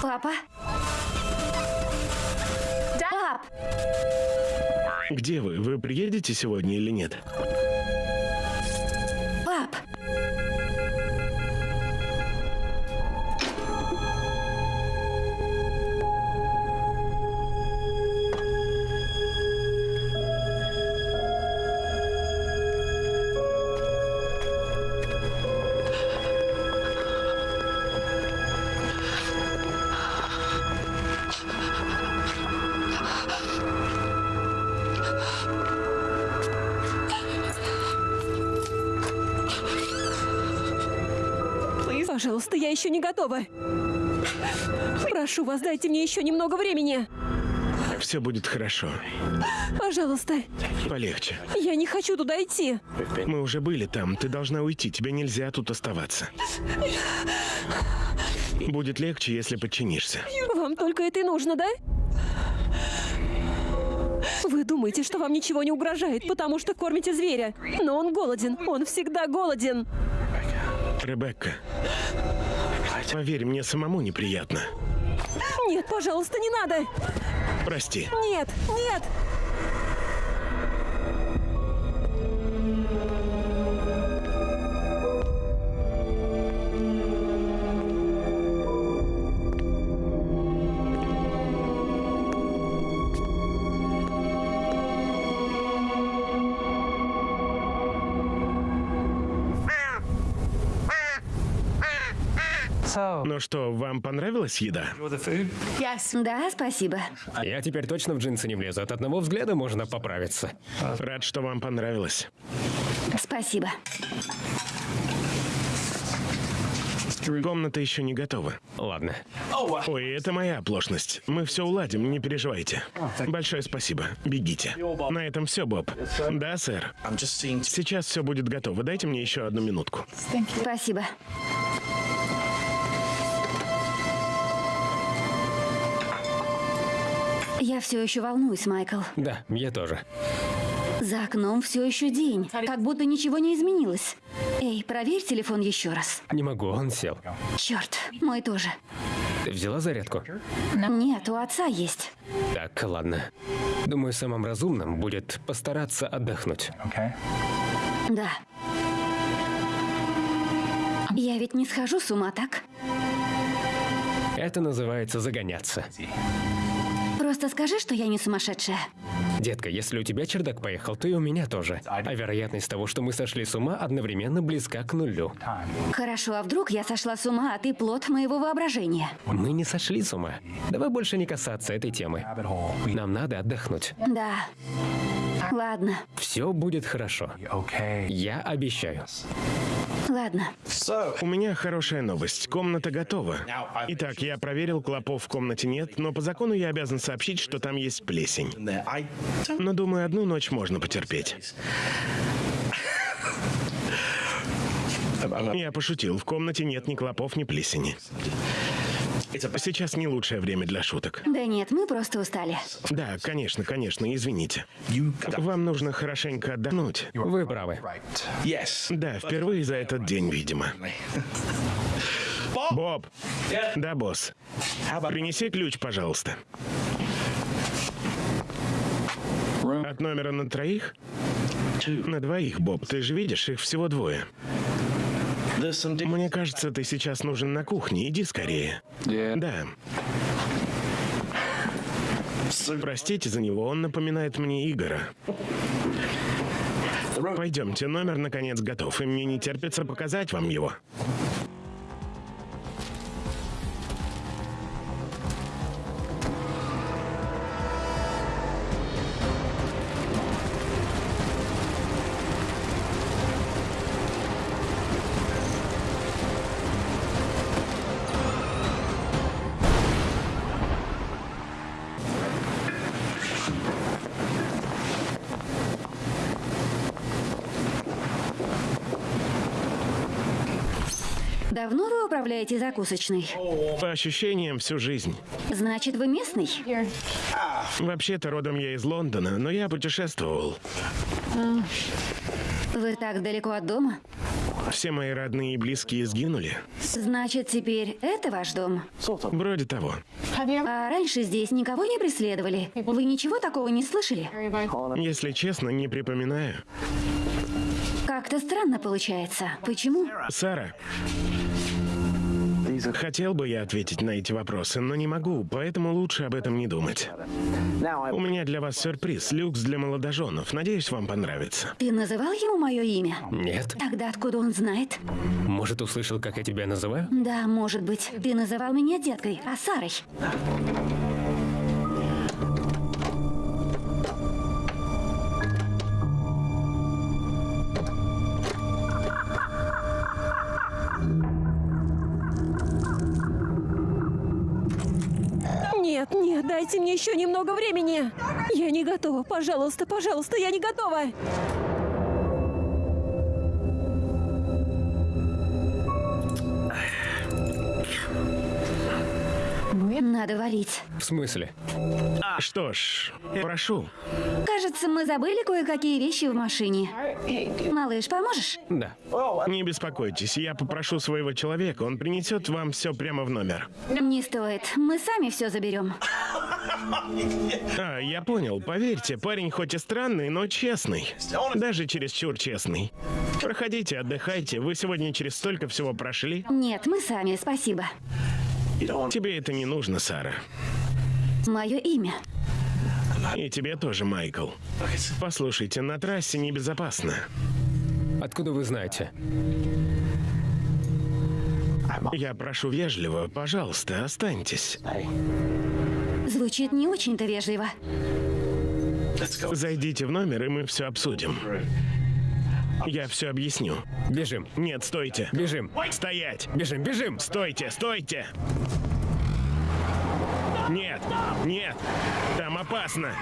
S2: Папа? Пап!
S7: Где вы? Вы приедете сегодня или нет?
S8: Готова. Прошу вас, дайте мне еще немного времени.
S7: Все будет хорошо.
S8: Пожалуйста,
S7: Полегче.
S8: я не хочу туда идти.
S7: Мы уже были там. Ты должна уйти. Тебе нельзя тут оставаться. Будет легче, если подчинишься.
S8: Вам только это и нужно, да? Вы думаете, что вам ничего не угрожает, потому что кормите зверя. Но он голоден. Он всегда голоден.
S7: Ребекка. Поверь, мне самому неприятно.
S8: Нет, пожалуйста, не надо.
S7: Прости.
S8: Нет, нет.
S7: Ну что, вам понравилась еда?
S2: Да, спасибо.
S3: Я теперь точно в джинсы не влезу. От одного взгляда можно поправиться.
S7: Рад, что вам понравилось.
S2: Спасибо.
S7: Комната еще не готова.
S3: Ладно.
S7: Ой, это моя оплошность. Мы все уладим, не переживайте. Большое спасибо. Бегите. На этом все, Боб. Да, сэр. Сейчас все будет готово. Дайте мне еще одну минутку.
S2: Спасибо. Я все еще волнуюсь, Майкл.
S3: Да, я тоже.
S2: За окном все еще день, как будто ничего не изменилось. Эй, проверь телефон еще раз.
S3: Не могу, он сел.
S2: Черт, мой тоже.
S3: Ты взяла зарядку?
S2: Нет, у отца есть.
S3: Так, ладно. Думаю, самым разумным будет постараться отдохнуть.
S2: Да. Я ведь не схожу с ума, так?
S3: Это называется загоняться.
S2: Просто скажи, что я не сумасшедшая.
S3: Детка, если у тебя чердак поехал, то и у меня тоже. А вероятность того, что мы сошли с ума, одновременно близка к нулю.
S2: Хорошо, а вдруг я сошла с ума, а ты плод моего воображения?
S3: Мы не сошли с ума. Давай больше не касаться этой темы. Нам надо отдохнуть.
S2: Да. Ладно,
S3: Все будет хорошо. Я обещаю.
S2: Ладно.
S7: У меня хорошая новость. Комната готова. Итак, я проверил, клопов в комнате нет, но по закону я обязан сообщить, что там есть плесень. Но думаю, одну ночь можно потерпеть. Я пошутил. В комнате нет ни клопов, ни плесени. Сейчас не лучшее время для шуток.
S2: Да нет, мы просто устали.
S7: Да, конечно, конечно, извините. Вам нужно хорошенько отдохнуть.
S3: Вы правы.
S7: Да, впервые за этот день, видимо. Боб. Да, босс. Принеси ключ, пожалуйста. От номера на троих? На двоих, Боб. Ты же видишь, их всего двое. Мне кажется, ты сейчас нужен на кухне. Иди скорее. Да. Простите за него, он напоминает мне Игора. Пойдемте, номер наконец готов, и мне не терпится показать вам его.
S2: Давно вы управляете закусочной?
S7: По ощущениям, всю жизнь.
S2: Значит, вы местный?
S7: Вообще-то родом я из Лондона, но я путешествовал.
S2: Вы так далеко от дома?
S7: Все мои родные и близкие сгинули.
S2: Значит, теперь это ваш дом?
S7: Вроде того.
S2: А раньше здесь никого не преследовали? Вы ничего такого не слышали?
S7: Если честно, не припоминаю.
S2: Как-то странно получается. Почему?
S7: Сара, хотел бы я ответить на эти вопросы, но не могу, поэтому лучше об этом не думать. У меня для вас сюрприз, люкс для молодоженов. Надеюсь, вам понравится.
S2: Ты называл ему мое имя?
S3: Нет?
S2: Тогда откуда он знает?
S3: Может, услышал, как я тебя называю?
S2: Да, может быть. Ты называл меня деткой, а Сарой.
S8: Дайте мне еще немного времени. Я не готова. Пожалуйста, пожалуйста, я не готова.
S2: Надо валить.
S3: В смысле?
S7: Что ж, прошу.
S2: Кажется, мы забыли кое-какие вещи в машине. Малыш, поможешь?
S3: Да.
S7: Не беспокойтесь, я попрошу своего человека, он принесет вам все прямо в номер.
S2: Не стоит. Мы сами все заберем.
S7: А, я понял. Поверьте, парень хоть и странный, но честный. Даже чересчур честный. Проходите, отдыхайте. Вы сегодня через столько всего прошли.
S2: Нет, мы сами, спасибо.
S7: Тебе это не нужно, Сара.
S2: Мое имя.
S7: И тебе тоже, Майкл. Послушайте, на трассе небезопасно.
S3: Откуда вы знаете?
S7: Я прошу вежливо, пожалуйста, останьтесь.
S2: Звучит не очень-то вежливо.
S7: Зайдите в номер, и мы все обсудим. Я все объясню.
S3: Бежим.
S7: Нет, стойте.
S3: Бежим.
S7: Стоять!
S3: Бежим, бежим.
S7: Стойте, стойте! Нет, нет, там опасно.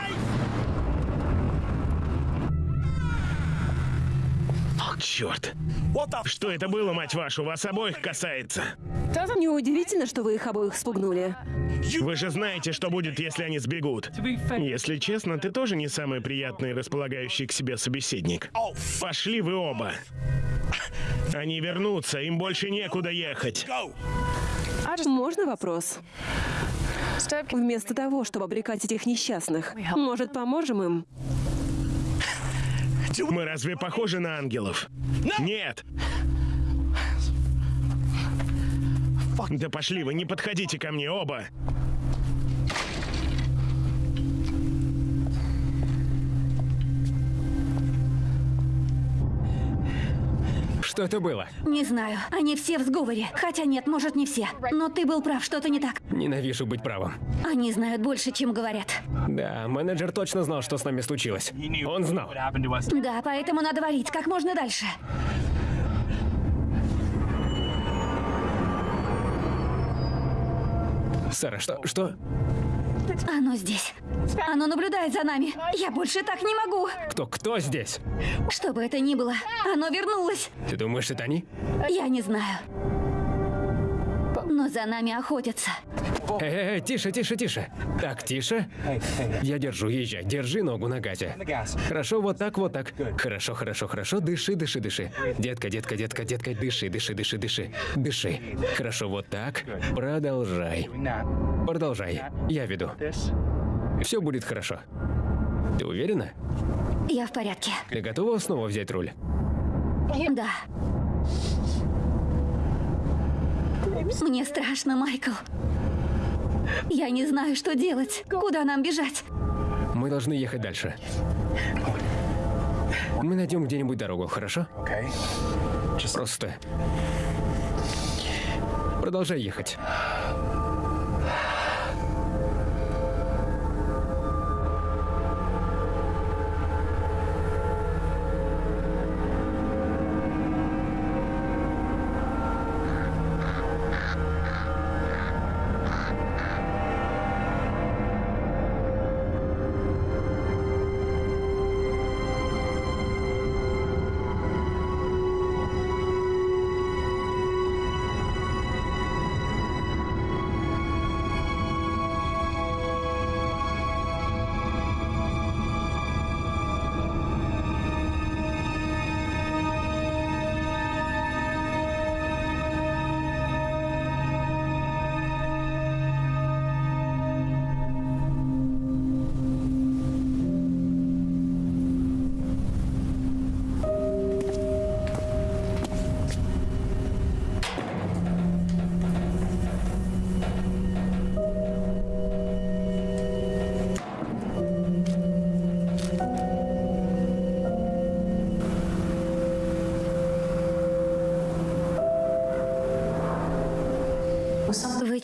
S7: Черт. Что это было, мать вашу, вас обоих касается?
S8: Неудивительно, что вы их обоих спугнули.
S7: Вы же знаете, что будет, если они сбегут. Если честно, ты тоже не самый приятный и располагающий к себе собеседник. Пошли вы оба. Они вернутся, им больше некуда ехать.
S8: Можно вопрос? Вместо того, чтобы обрекать этих несчастных, может, поможем им?
S7: Мы разве похожи на ангелов? Нет! Да пошли вы, не подходите ко мне оба!
S3: Что это было?
S2: Не знаю. Они все в сговоре. Хотя нет, может, не все. Но ты был прав, что-то не так.
S3: Ненавижу быть правым.
S2: Они знают больше, чем говорят.
S3: Да, менеджер точно знал, что с нами случилось. Он знал.
S2: Да, поэтому надо валить как можно дальше.
S3: Сара, что? Что?
S2: Оно здесь. Оно наблюдает за нами. Я больше так не могу.
S3: Кто? Кто здесь?
S2: Что бы это ни было, оно вернулось.
S3: Ты думаешь, это они?
S2: Я не знаю. Но за нами охотятся.
S3: Эй, эй, тише, тише, тише. Так, тише. Я держу, езжай. Держи ногу на газе. Хорошо, вот так, вот так. Хорошо, хорошо, хорошо. Дыши, дыши, дыши. Детка, детка, детка, детка, дыши, дыши, дыши, дыши. Дыши. Хорошо, вот так. Продолжай. Продолжай. Я веду. Все будет хорошо. Ты уверена?
S2: Я в порядке.
S3: Ты готова снова взять руль?
S2: Да. Мне страшно, Майкл. Я не знаю, что делать. Куда нам бежать?
S3: Мы должны ехать дальше. Мы найдем где-нибудь дорогу, хорошо? Просто... Продолжай ехать.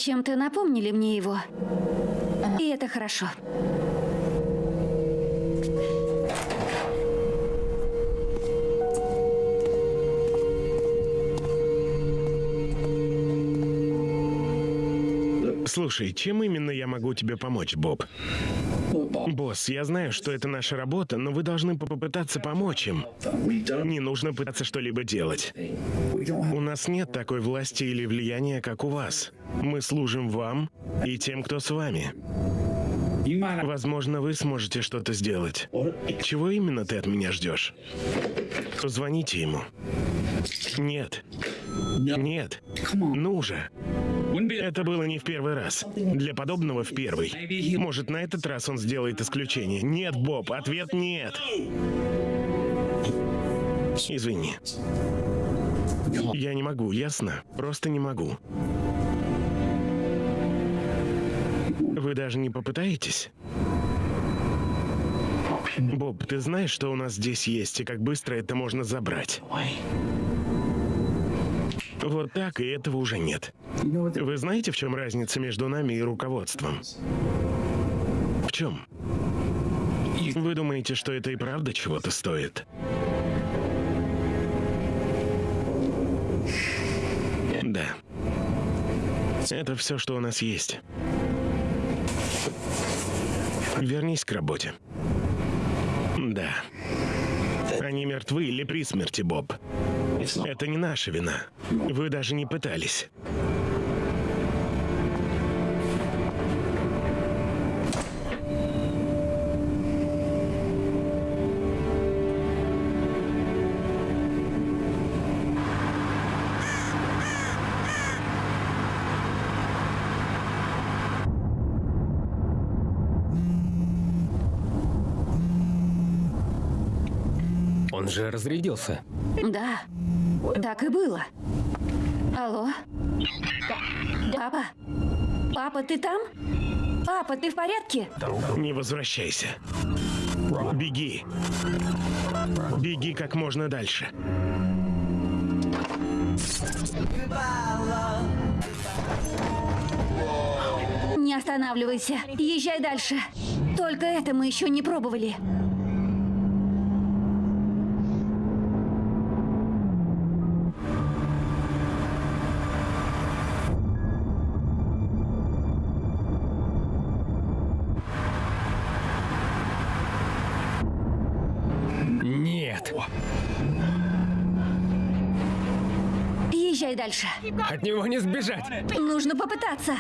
S2: Чем-то напомнили мне его. И это хорошо.
S7: Слушай, чем именно я могу тебе помочь, Боб? Босс, я знаю, что это наша работа, но вы должны попытаться помочь им. Не нужно пытаться что-либо делать. У нас нет такой власти или влияния, как у вас. Мы служим вам и тем, кто с вами. Возможно, вы сможете что-то сделать. Чего именно ты от меня ждешь? Позвоните ему. Нет. Нет. Ну же. Это было не в первый раз. Для подобного в первый. Может, на этот раз он сделает исключение. Нет, Боб, ответ нет. Извини. Я не могу, ясно? Просто не могу. Вы даже не попытаетесь? Боб, ты знаешь, что у нас здесь есть, и как быстро это можно забрать? Вот так, и этого уже нет. Вы знаете, в чем разница между нами и руководством? В чем? Вы думаете, что это и правда чего-то стоит? Да. Это все, что у нас есть. Вернись к работе. Да. Они мертвы или при смерти, Боб. Это не наша вина. Вы даже не пытались.
S3: Же разрядился.
S2: Да, так и было. Алло? Папа? Папа, ты там? Папа, ты в порядке?
S7: Не возвращайся. Беги. Беги как можно дальше.
S2: Не останавливайся. Езжай дальше. Только это мы еще не пробовали. Дальше.
S3: От него не сбежать.
S2: Нужно попытаться.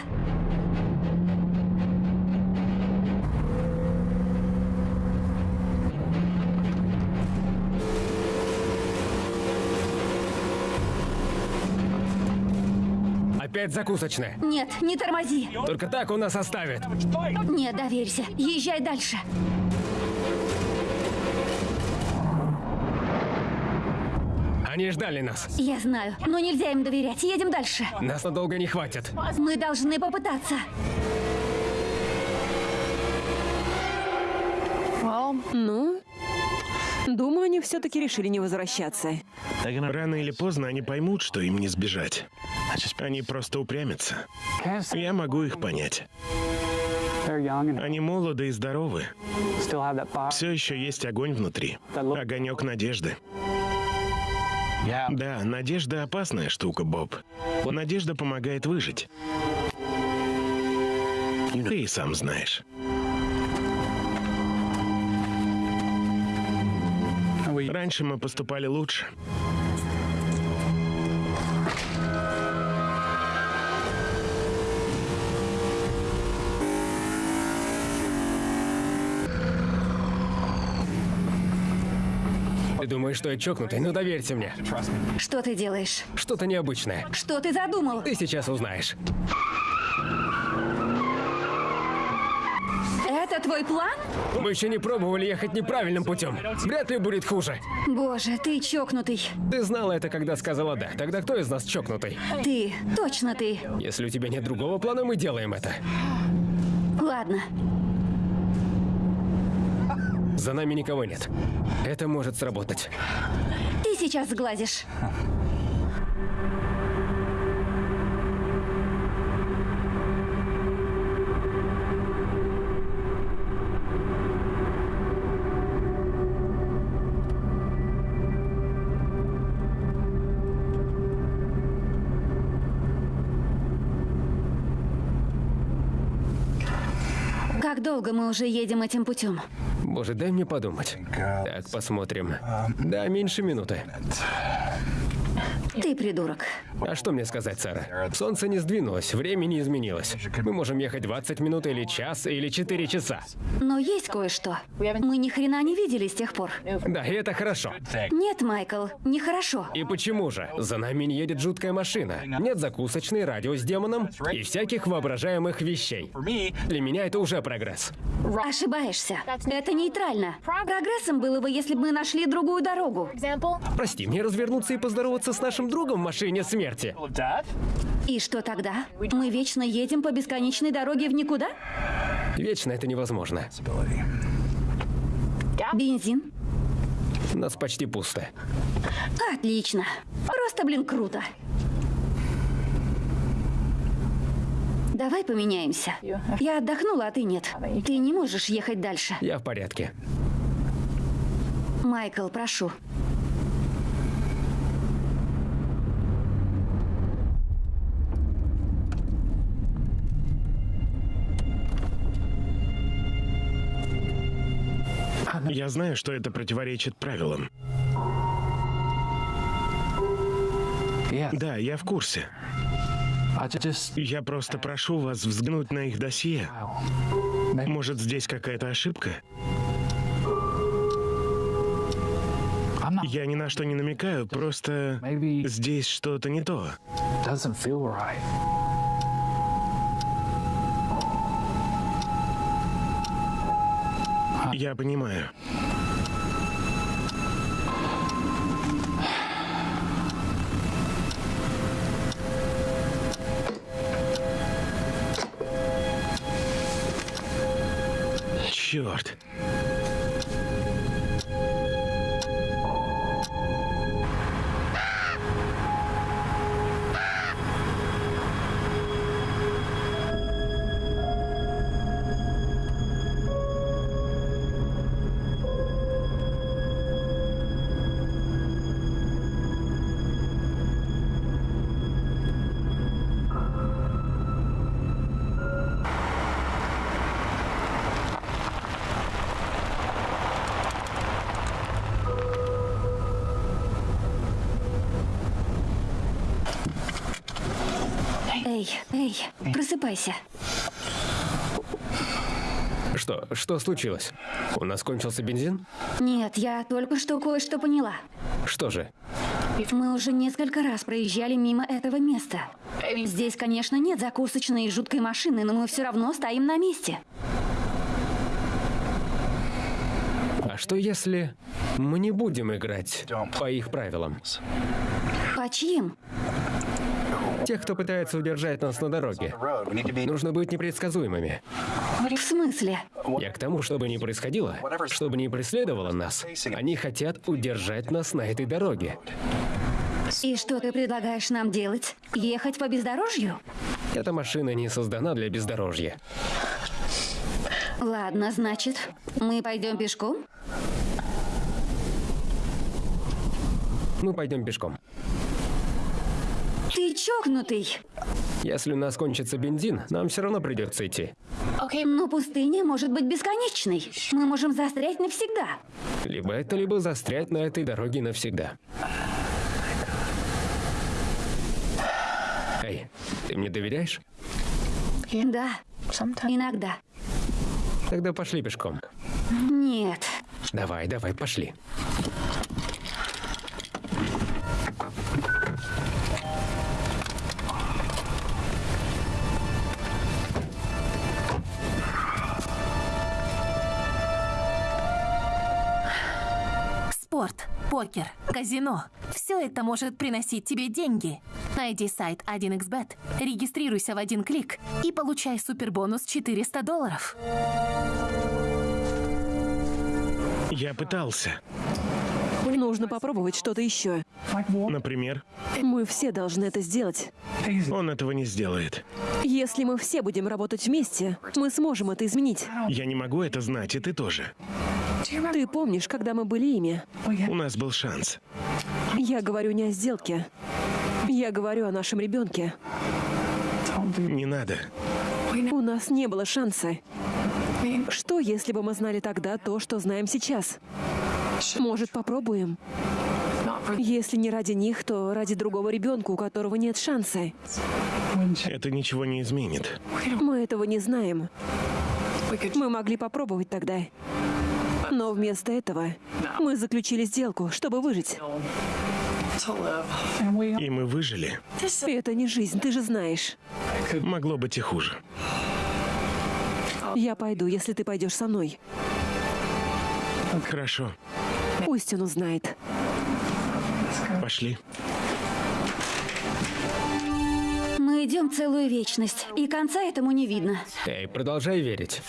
S3: Опять закусочная.
S2: Нет, не тормози.
S3: Только так он нас оставит.
S2: Нет, доверься. Езжай дальше.
S3: Они ждали нас.
S2: Я знаю, но нельзя им доверять. Едем дальше.
S3: Нас надолго не хватит.
S2: Мы должны попытаться.
S8: Ну, думаю, они все-таки решили не возвращаться.
S7: Рано или поздно они поймут, что им не сбежать. Они просто упрямятся. Я могу их понять. Они молоды и здоровы. Все еще есть огонь внутри. Огонек надежды. Да, надежда опасная штука, Боб. Надежда помогает выжить. Ты и сам знаешь. Раньше мы поступали лучше.
S3: Ты думаешь, что я чокнутый? Ну доверься мне.
S2: Что ты делаешь?
S3: Что-то необычное.
S2: Что ты задумал?
S3: Ты сейчас узнаешь.
S2: Это твой план?
S3: Мы еще не пробовали ехать неправильным путем. Вряд ли будет хуже.
S2: Боже, ты чокнутый.
S3: Ты знала это, когда сказала «да». Тогда кто из нас чокнутый?
S2: Ты, точно ты.
S3: Если у тебя нет другого плана, мы делаем это.
S2: Ладно,
S3: За нами никого нет. Это может сработать.
S2: ты сейчас сглазишь. Долго мы уже едем этим путем?
S3: Боже, дай мне подумать. Так, посмотрим. Да, меньше минуты.
S2: Ты придурок.
S3: А что мне сказать, Сара? Солнце не сдвинулось, время не изменилось. Мы можем ехать 20 минут или час, или 4 часа.
S2: Но есть кое-что. Мы ни хрена не видели с тех пор.
S3: Да, и это хорошо.
S2: Нет, Майкл, нехорошо.
S3: И почему же? За нами не едет жуткая машина. Нет закусочной, радио с демоном и всяких воображаемых вещей. Для меня это уже прогресс.
S2: Ошибаешься. Это нейтрально. Прогрессом было бы, если бы мы нашли другую дорогу.
S3: Прости, мне развернуться и поздороваться с нашим другом в машине смерти.
S2: И что тогда? Мы вечно едем по бесконечной дороге в никуда?
S3: Вечно это невозможно.
S2: Бензин?
S3: У нас почти пусто.
S2: Отлично. Просто, блин, круто. Давай поменяемся. Я отдохнула, а ты нет. Ты не можешь ехать дальше.
S3: Я в порядке.
S2: Майкл, прошу.
S7: Я знаю, что это противоречит правилам. Да, я в курсе. Я просто прошу вас взглянуть на их досье. Может, здесь какая-то ошибка? Я ни на что не намекаю, просто здесь что-то не то. Я понимаю. Черт.
S2: Просыпайся.
S3: Что? Что случилось? У нас кончился бензин?
S2: Нет, я только что кое-что поняла.
S3: Что же?
S2: Мы уже несколько раз проезжали мимо этого места. Здесь, конечно, нет закусочной и жуткой машины, но мы все равно стоим на месте.
S3: А что если мы не будем играть по их правилам?
S2: По чьим?
S3: Тех, кто пытается удержать нас на дороге. Нужно быть непредсказуемыми.
S2: В смысле?
S3: Я к тому, чтобы не происходило, чтобы не преследовало нас. Они хотят удержать нас на этой дороге.
S2: И что ты предлагаешь нам делать? Ехать по бездорожью?
S3: Эта машина не создана для бездорожья.
S2: Ладно, значит, мы пойдем пешком?
S3: Мы пойдем пешком.
S2: Ты чокнутый.
S3: Если у нас кончится бензин, нам все равно придется идти.
S2: Но пустыня может быть бесконечной. Мы можем застрять навсегда.
S3: Либо это, либо застрять на этой дороге навсегда. Эй, ты мне доверяешь?
S2: Да, иногда.
S3: Тогда пошли пешком.
S2: Нет.
S3: Давай, давай, пошли.
S4: Покер, казино. Все это может приносить тебе деньги. Найди сайт 1xbet, регистрируйся в один клик и получай супербонус 400 долларов.
S7: Я пытался.
S8: Нужно попробовать что-то еще.
S7: Например,
S8: Мы все должны это сделать.
S7: он этого не сделает.
S8: Если мы все будем работать вместе, мы сможем это изменить.
S7: Я не могу это знать, и ты тоже.
S8: Ты помнишь, когда мы были ими?
S7: У нас был шанс.
S8: Я говорю не о сделке. Я говорю о нашем ребенке.
S7: Не надо.
S8: У нас не было шанса. Что, если бы мы знали тогда то, что знаем сейчас? Может, попробуем? Если не ради них, то ради другого ребенка, у которого нет шанса.
S7: Это ничего не изменит.
S8: Мы этого не знаем. Мы могли попробовать тогда. Но вместо этого мы заключили сделку, чтобы выжить.
S7: И мы выжили.
S8: Это не жизнь, ты же знаешь.
S7: Могло быть и хуже.
S8: Я пойду, если ты пойдешь со мной.
S7: Хорошо,
S8: Пусть он узнает.
S7: пошли.
S2: Мы идем целую вечность, и конца этому не видно.
S3: Эй, продолжай верить.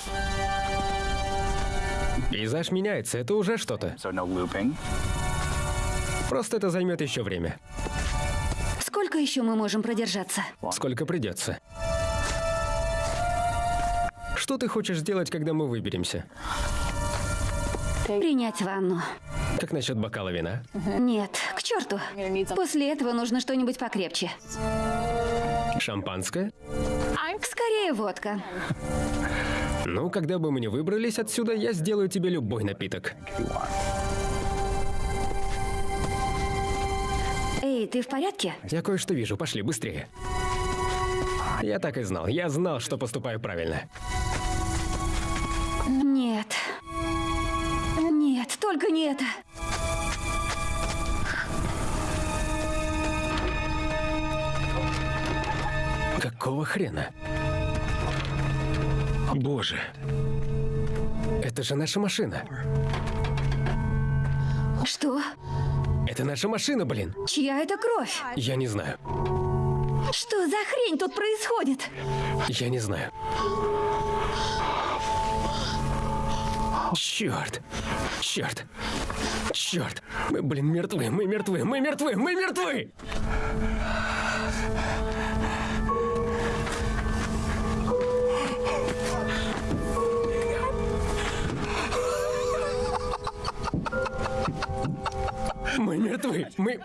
S3: Пейзаж меняется, это уже что-то. Просто это займет еще время.
S2: Сколько еще мы можем продержаться?
S3: Сколько придется. Что ты хочешь сделать, когда мы выберемся?
S2: Принять ванну.
S3: Как насчет бокала вина?
S2: Нет, к черту. После этого нужно что-нибудь покрепче.
S3: Шампанское?
S2: Скорее водка.
S3: Ну, когда бы мы не выбрались отсюда, я сделаю тебе любой напиток.
S2: Эй, ты в порядке?
S3: Я кое-что вижу, пошли, быстрее. Я так и знал, я знал, что поступаю правильно.
S2: Нет. Нет, только не это.
S3: Какого хрена?
S7: Боже,
S3: Это же наша машина.
S2: Что?
S3: Это наша машина, блин.
S2: Чья это кровь?
S3: Я не знаю.
S2: Что за хрень тут происходит?
S3: Я не знаю. Черт! Черт! Черт! Мы, блин, мертвы! Мы мертвы! Мы мертвы! Мы мертвы! Мы мертвы! Мы...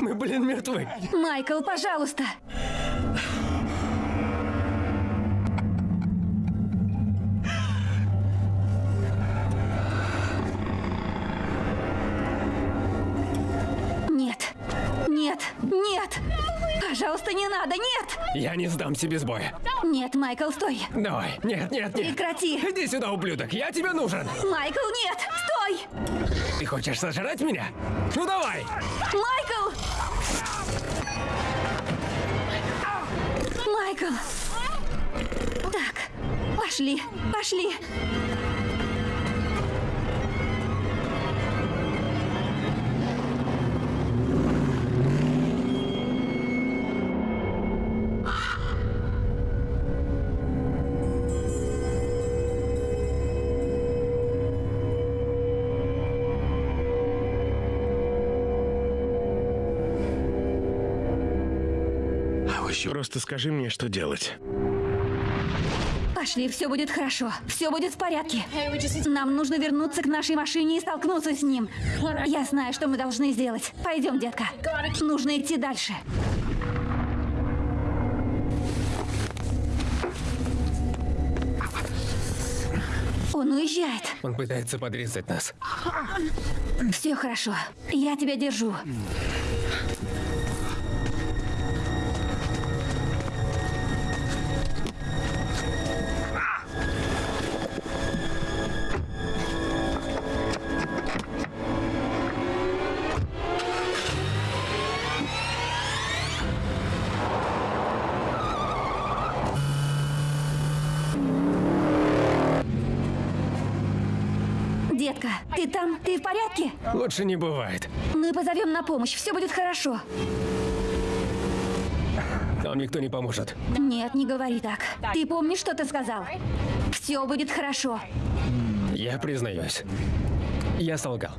S3: Мы, блин, мертвы!
S2: Майкл, пожалуйста. Нет. Нет. Нет. Пожалуйста, не надо. Нет.
S3: Я не сдамся без боя.
S2: Нет, Майкл, стой.
S3: Давай, нет, нет, нет.
S2: Прекрати.
S3: Иди сюда, ублюдок, я тебе нужен.
S2: Майкл, нет. Стой.
S3: Ты хочешь сожрать меня? Ну давай!
S2: Майкл! Майкл! Так, пошли, пошли.
S7: Просто скажи мне, что делать.
S2: Пошли, все будет хорошо. Все будет в порядке. Нам нужно вернуться к нашей машине и столкнуться с ним. Я знаю, что мы должны сделать. Пойдем, детка. Нужно идти дальше. Он уезжает.
S3: Он пытается подрезать нас.
S2: Все хорошо. Я тебя держу. Ты в порядке?
S3: Лучше не бывает.
S2: Мы позовем на помощь. Все будет хорошо.
S3: Нам никто не поможет.
S2: Нет, не говори так. Ты помнишь, что ты сказал? Все будет хорошо.
S3: Я признаюсь. Я солгал.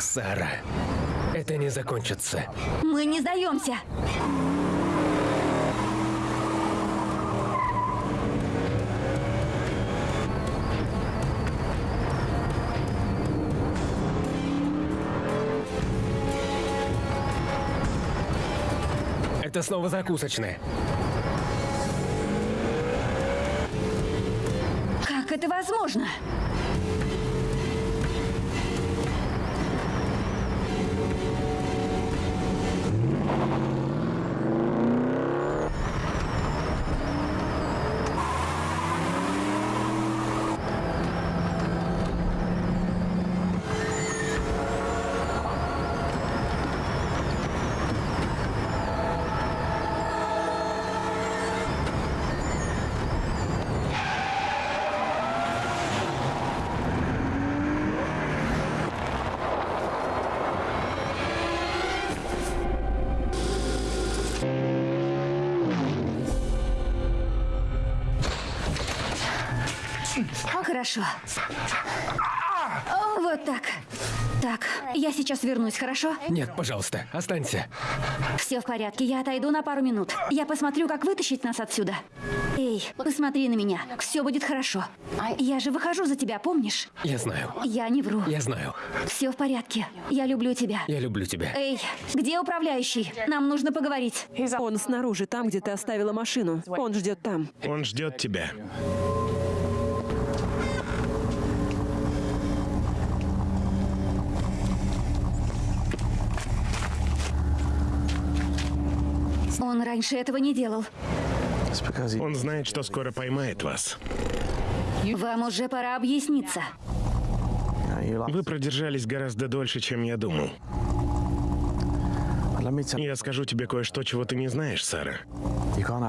S3: Сара, это не закончится.
S2: Мы не сдаемся.
S3: Это снова закусочная.
S2: Как это возможно? Хорошо. Вот так. Так, я сейчас вернусь, хорошо?
S3: Нет, пожалуйста, останься.
S2: Все в порядке, я отойду на пару минут. Я посмотрю, как вытащить нас отсюда. Эй, посмотри на меня. Все будет хорошо. Я же выхожу за тебя, помнишь?
S3: Я знаю.
S2: Я не вру.
S3: Я знаю.
S2: Все в порядке. Я люблю тебя.
S3: Я люблю тебя.
S2: Эй, где управляющий? Нам нужно поговорить.
S8: Он снаружи, там, где ты оставила машину. Он ждет там.
S7: Он ждет тебя.
S2: Он раньше этого не делал.
S7: Он знает, что скоро поймает вас.
S2: Вам уже пора объясниться.
S7: Вы продержались гораздо дольше, чем я думал. Я скажу тебе кое-что, чего ты не знаешь, Сара.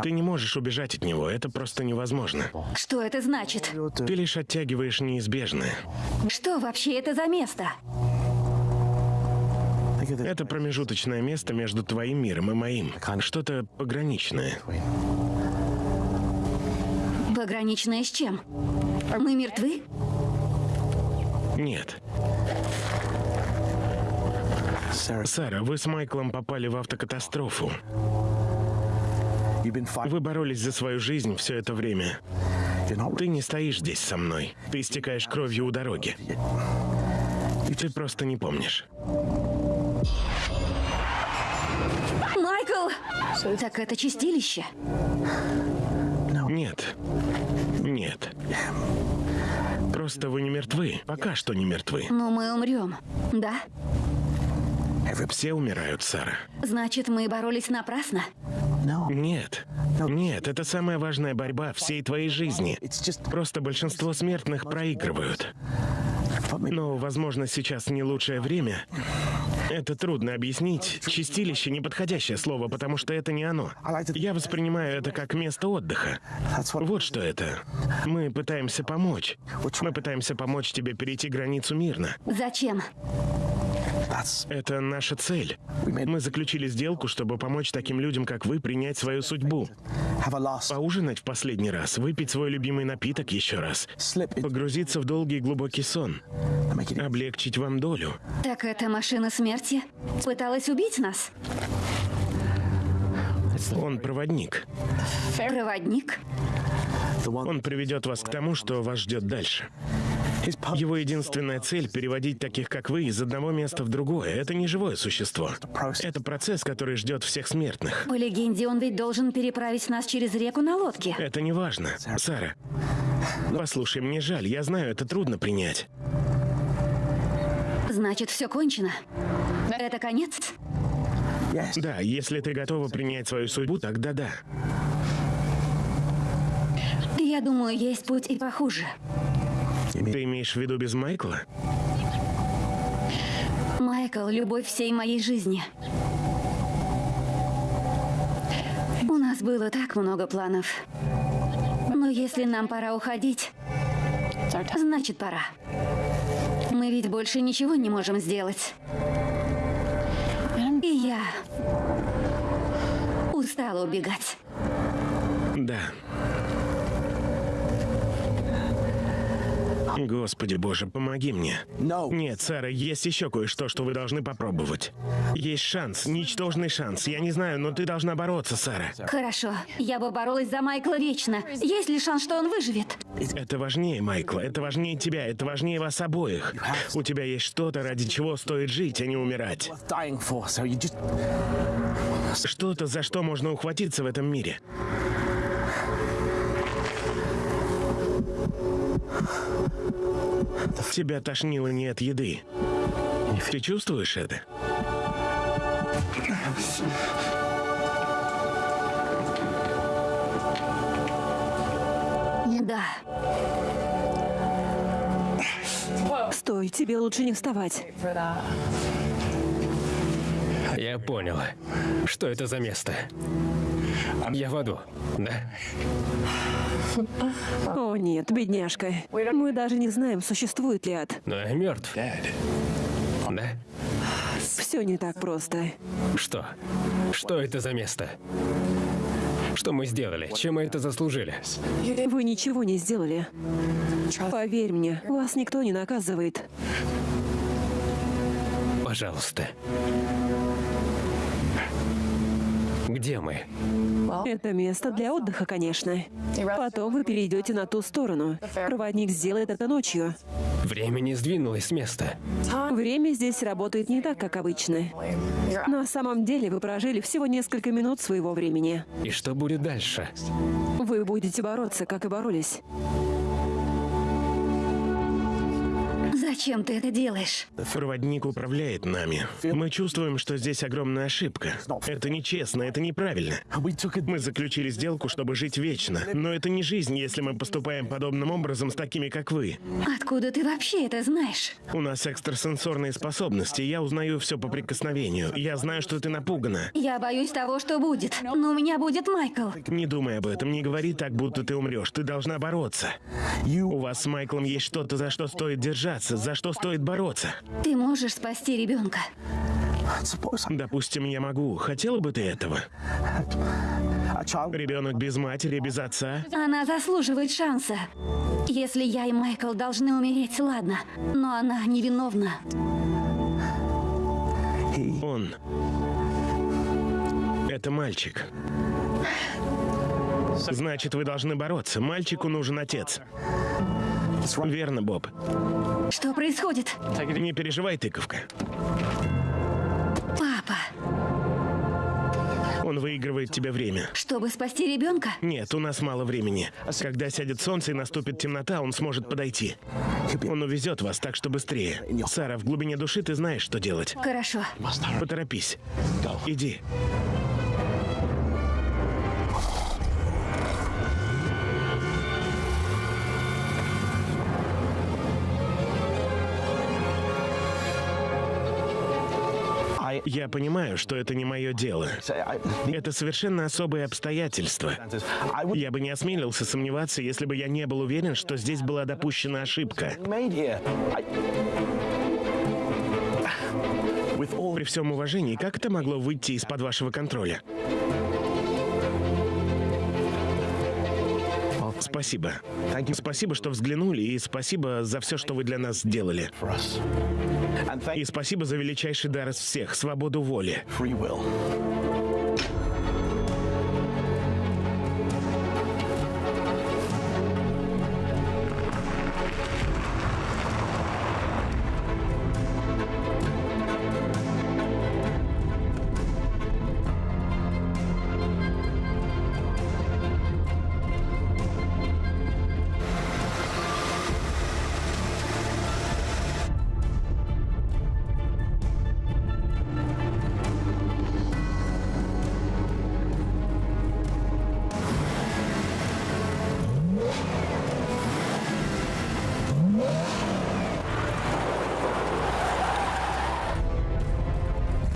S7: Ты не можешь убежать от него, это просто невозможно.
S2: Что это значит?
S7: Ты лишь оттягиваешь неизбежное.
S2: Что вообще это за место?
S7: Это промежуточное место между твоим миром и моим. Что-то пограничное.
S2: Пограничное с чем? Мы мертвы?
S7: Нет. Сара, вы с Майклом попали в автокатастрофу. Вы боролись за свою жизнь все это время. Ты не стоишь здесь со мной. Ты истекаешь кровью у дороги. И ты просто не помнишь.
S2: Так это чистилище?
S7: Нет. Нет. Просто вы не мертвы. Пока что не мертвы.
S2: Но мы умрем, да?
S7: Все умирают, Сара.
S2: Значит, мы боролись напрасно?
S7: Нет. Нет, это самая важная борьба всей твоей жизни. Просто большинство смертных проигрывают. Но, возможно, сейчас не лучшее время. Это трудно объяснить. Чистилище — неподходящее слово, потому что это не оно. Я воспринимаю это как место отдыха. Вот что это. Мы пытаемся помочь. Мы пытаемся помочь тебе перейти границу мирно.
S2: Зачем?
S7: Это наша цель. Мы заключили сделку, чтобы помочь таким людям, как вы, принять свою судьбу. Поужинать в последний раз, выпить свой любимый напиток еще раз, погрузиться в долгий глубокий сон, облегчить вам долю.
S2: Так эта машина смерти пыталась убить нас?
S7: Он проводник.
S2: Проводник?
S7: Он приведет вас к тому, что вас ждет дальше. Его единственная цель — переводить таких, как вы, из одного места в другое. Это не живое существо. Это процесс, который ждет всех смертных.
S2: По легенде, он ведь должен переправить нас через реку на лодке.
S7: Это не важно. Сара, послушай, мне жаль, я знаю, это трудно принять.
S2: Значит, все кончено. Это конец?
S7: Да, если ты готова принять свою судьбу, тогда да.
S2: Я думаю, есть путь и похуже.
S7: Ты имеешь в виду без Майкла?
S2: Майкл — любовь всей моей жизни. У нас было так много планов. Но если нам пора уходить, значит пора. Мы ведь больше ничего не можем сделать. И я устала убегать.
S7: Да. Господи боже, помоги мне. Нет, Сара, есть еще кое-что, что вы должны попробовать. Есть шанс, ничтожный шанс. Я не знаю, но ты должна бороться, Сара.
S2: Хорошо, я бы боролась за Майкла вечно. Есть ли шанс, что он выживет?
S7: Это важнее, Майкла. Это важнее тебя. Это важнее вас обоих. У тебя есть что-то, ради чего стоит жить, а не умирать. Что-то, за что можно ухватиться в этом мире. Тебя тошнило не от еды. Ты чувствуешь это?
S2: Да.
S8: Стой, тебе лучше не вставать.
S3: Я понял. Что это за место? Я в аду, да?
S8: О нет, бедняжка. Мы даже не знаем, существует ли ад.
S3: Но я мертв. Да?
S8: Все не так просто.
S3: Что? Что это за место? Что мы сделали? Чем мы это заслужили?
S8: Вы ничего не сделали. Поверь мне, вас никто не наказывает.
S3: Пожалуйста. Где мы?
S8: Это место для отдыха, конечно. Потом вы перейдете на ту сторону. Проводник сделает это ночью.
S3: Время не сдвинулось с места.
S8: Время здесь работает не так, как обычно. На самом деле вы прожили всего несколько минут своего времени.
S3: И что будет дальше?
S8: Вы будете бороться, как и боролись.
S2: Зачем ты это делаешь?
S7: Проводник управляет нами. Мы чувствуем, что здесь огромная ошибка. Это нечестно, это неправильно. Мы заключили сделку, чтобы жить вечно. Но это не жизнь, если мы поступаем подобным образом с такими, как вы.
S2: Откуда ты вообще это знаешь?
S7: У нас экстрасенсорные способности. Я узнаю все по прикосновению. Я знаю, что ты напугана.
S2: Я боюсь того, что будет. Но у меня будет Майкл.
S7: Не думай об этом, не говори так, будто ты умрешь. Ты должна бороться. У вас с Майклом есть что-то, за что стоит держаться, за что стоит бороться.
S2: Ты можешь спасти ребенка.
S7: Допустим, я могу. Хотела бы ты этого? Ребенок без матери, без отца.
S2: Она заслуживает шанса. Если я и Майкл должны умереть, ладно. Но она невиновна.
S7: Он. Это мальчик. Значит, вы должны бороться. Мальчику нужен отец. Верно, Боб.
S2: Что происходит?
S7: Не переживай, тыковка.
S2: Папа,
S7: Он выигрывает тебе время.
S2: чтобы спасти ребенка?
S7: Нет, у нас мало времени. Когда сядет солнце и наступит темнота, он сможет подойти. Он увезет вас, так что быстрее. Сара, в глубине души ты знаешь, что делать.
S2: Хорошо.
S7: Поторопись. Иди. Я понимаю, что это не мое дело. Это совершенно особые обстоятельства. Я бы не осмелился сомневаться, если бы я не был уверен, что здесь была допущена ошибка. При всем уважении, как это могло выйти из-под вашего контроля? Спасибо. Спасибо, что взглянули, и спасибо за все, что вы для нас сделали. И спасибо за величайший дар из всех — свободу воли.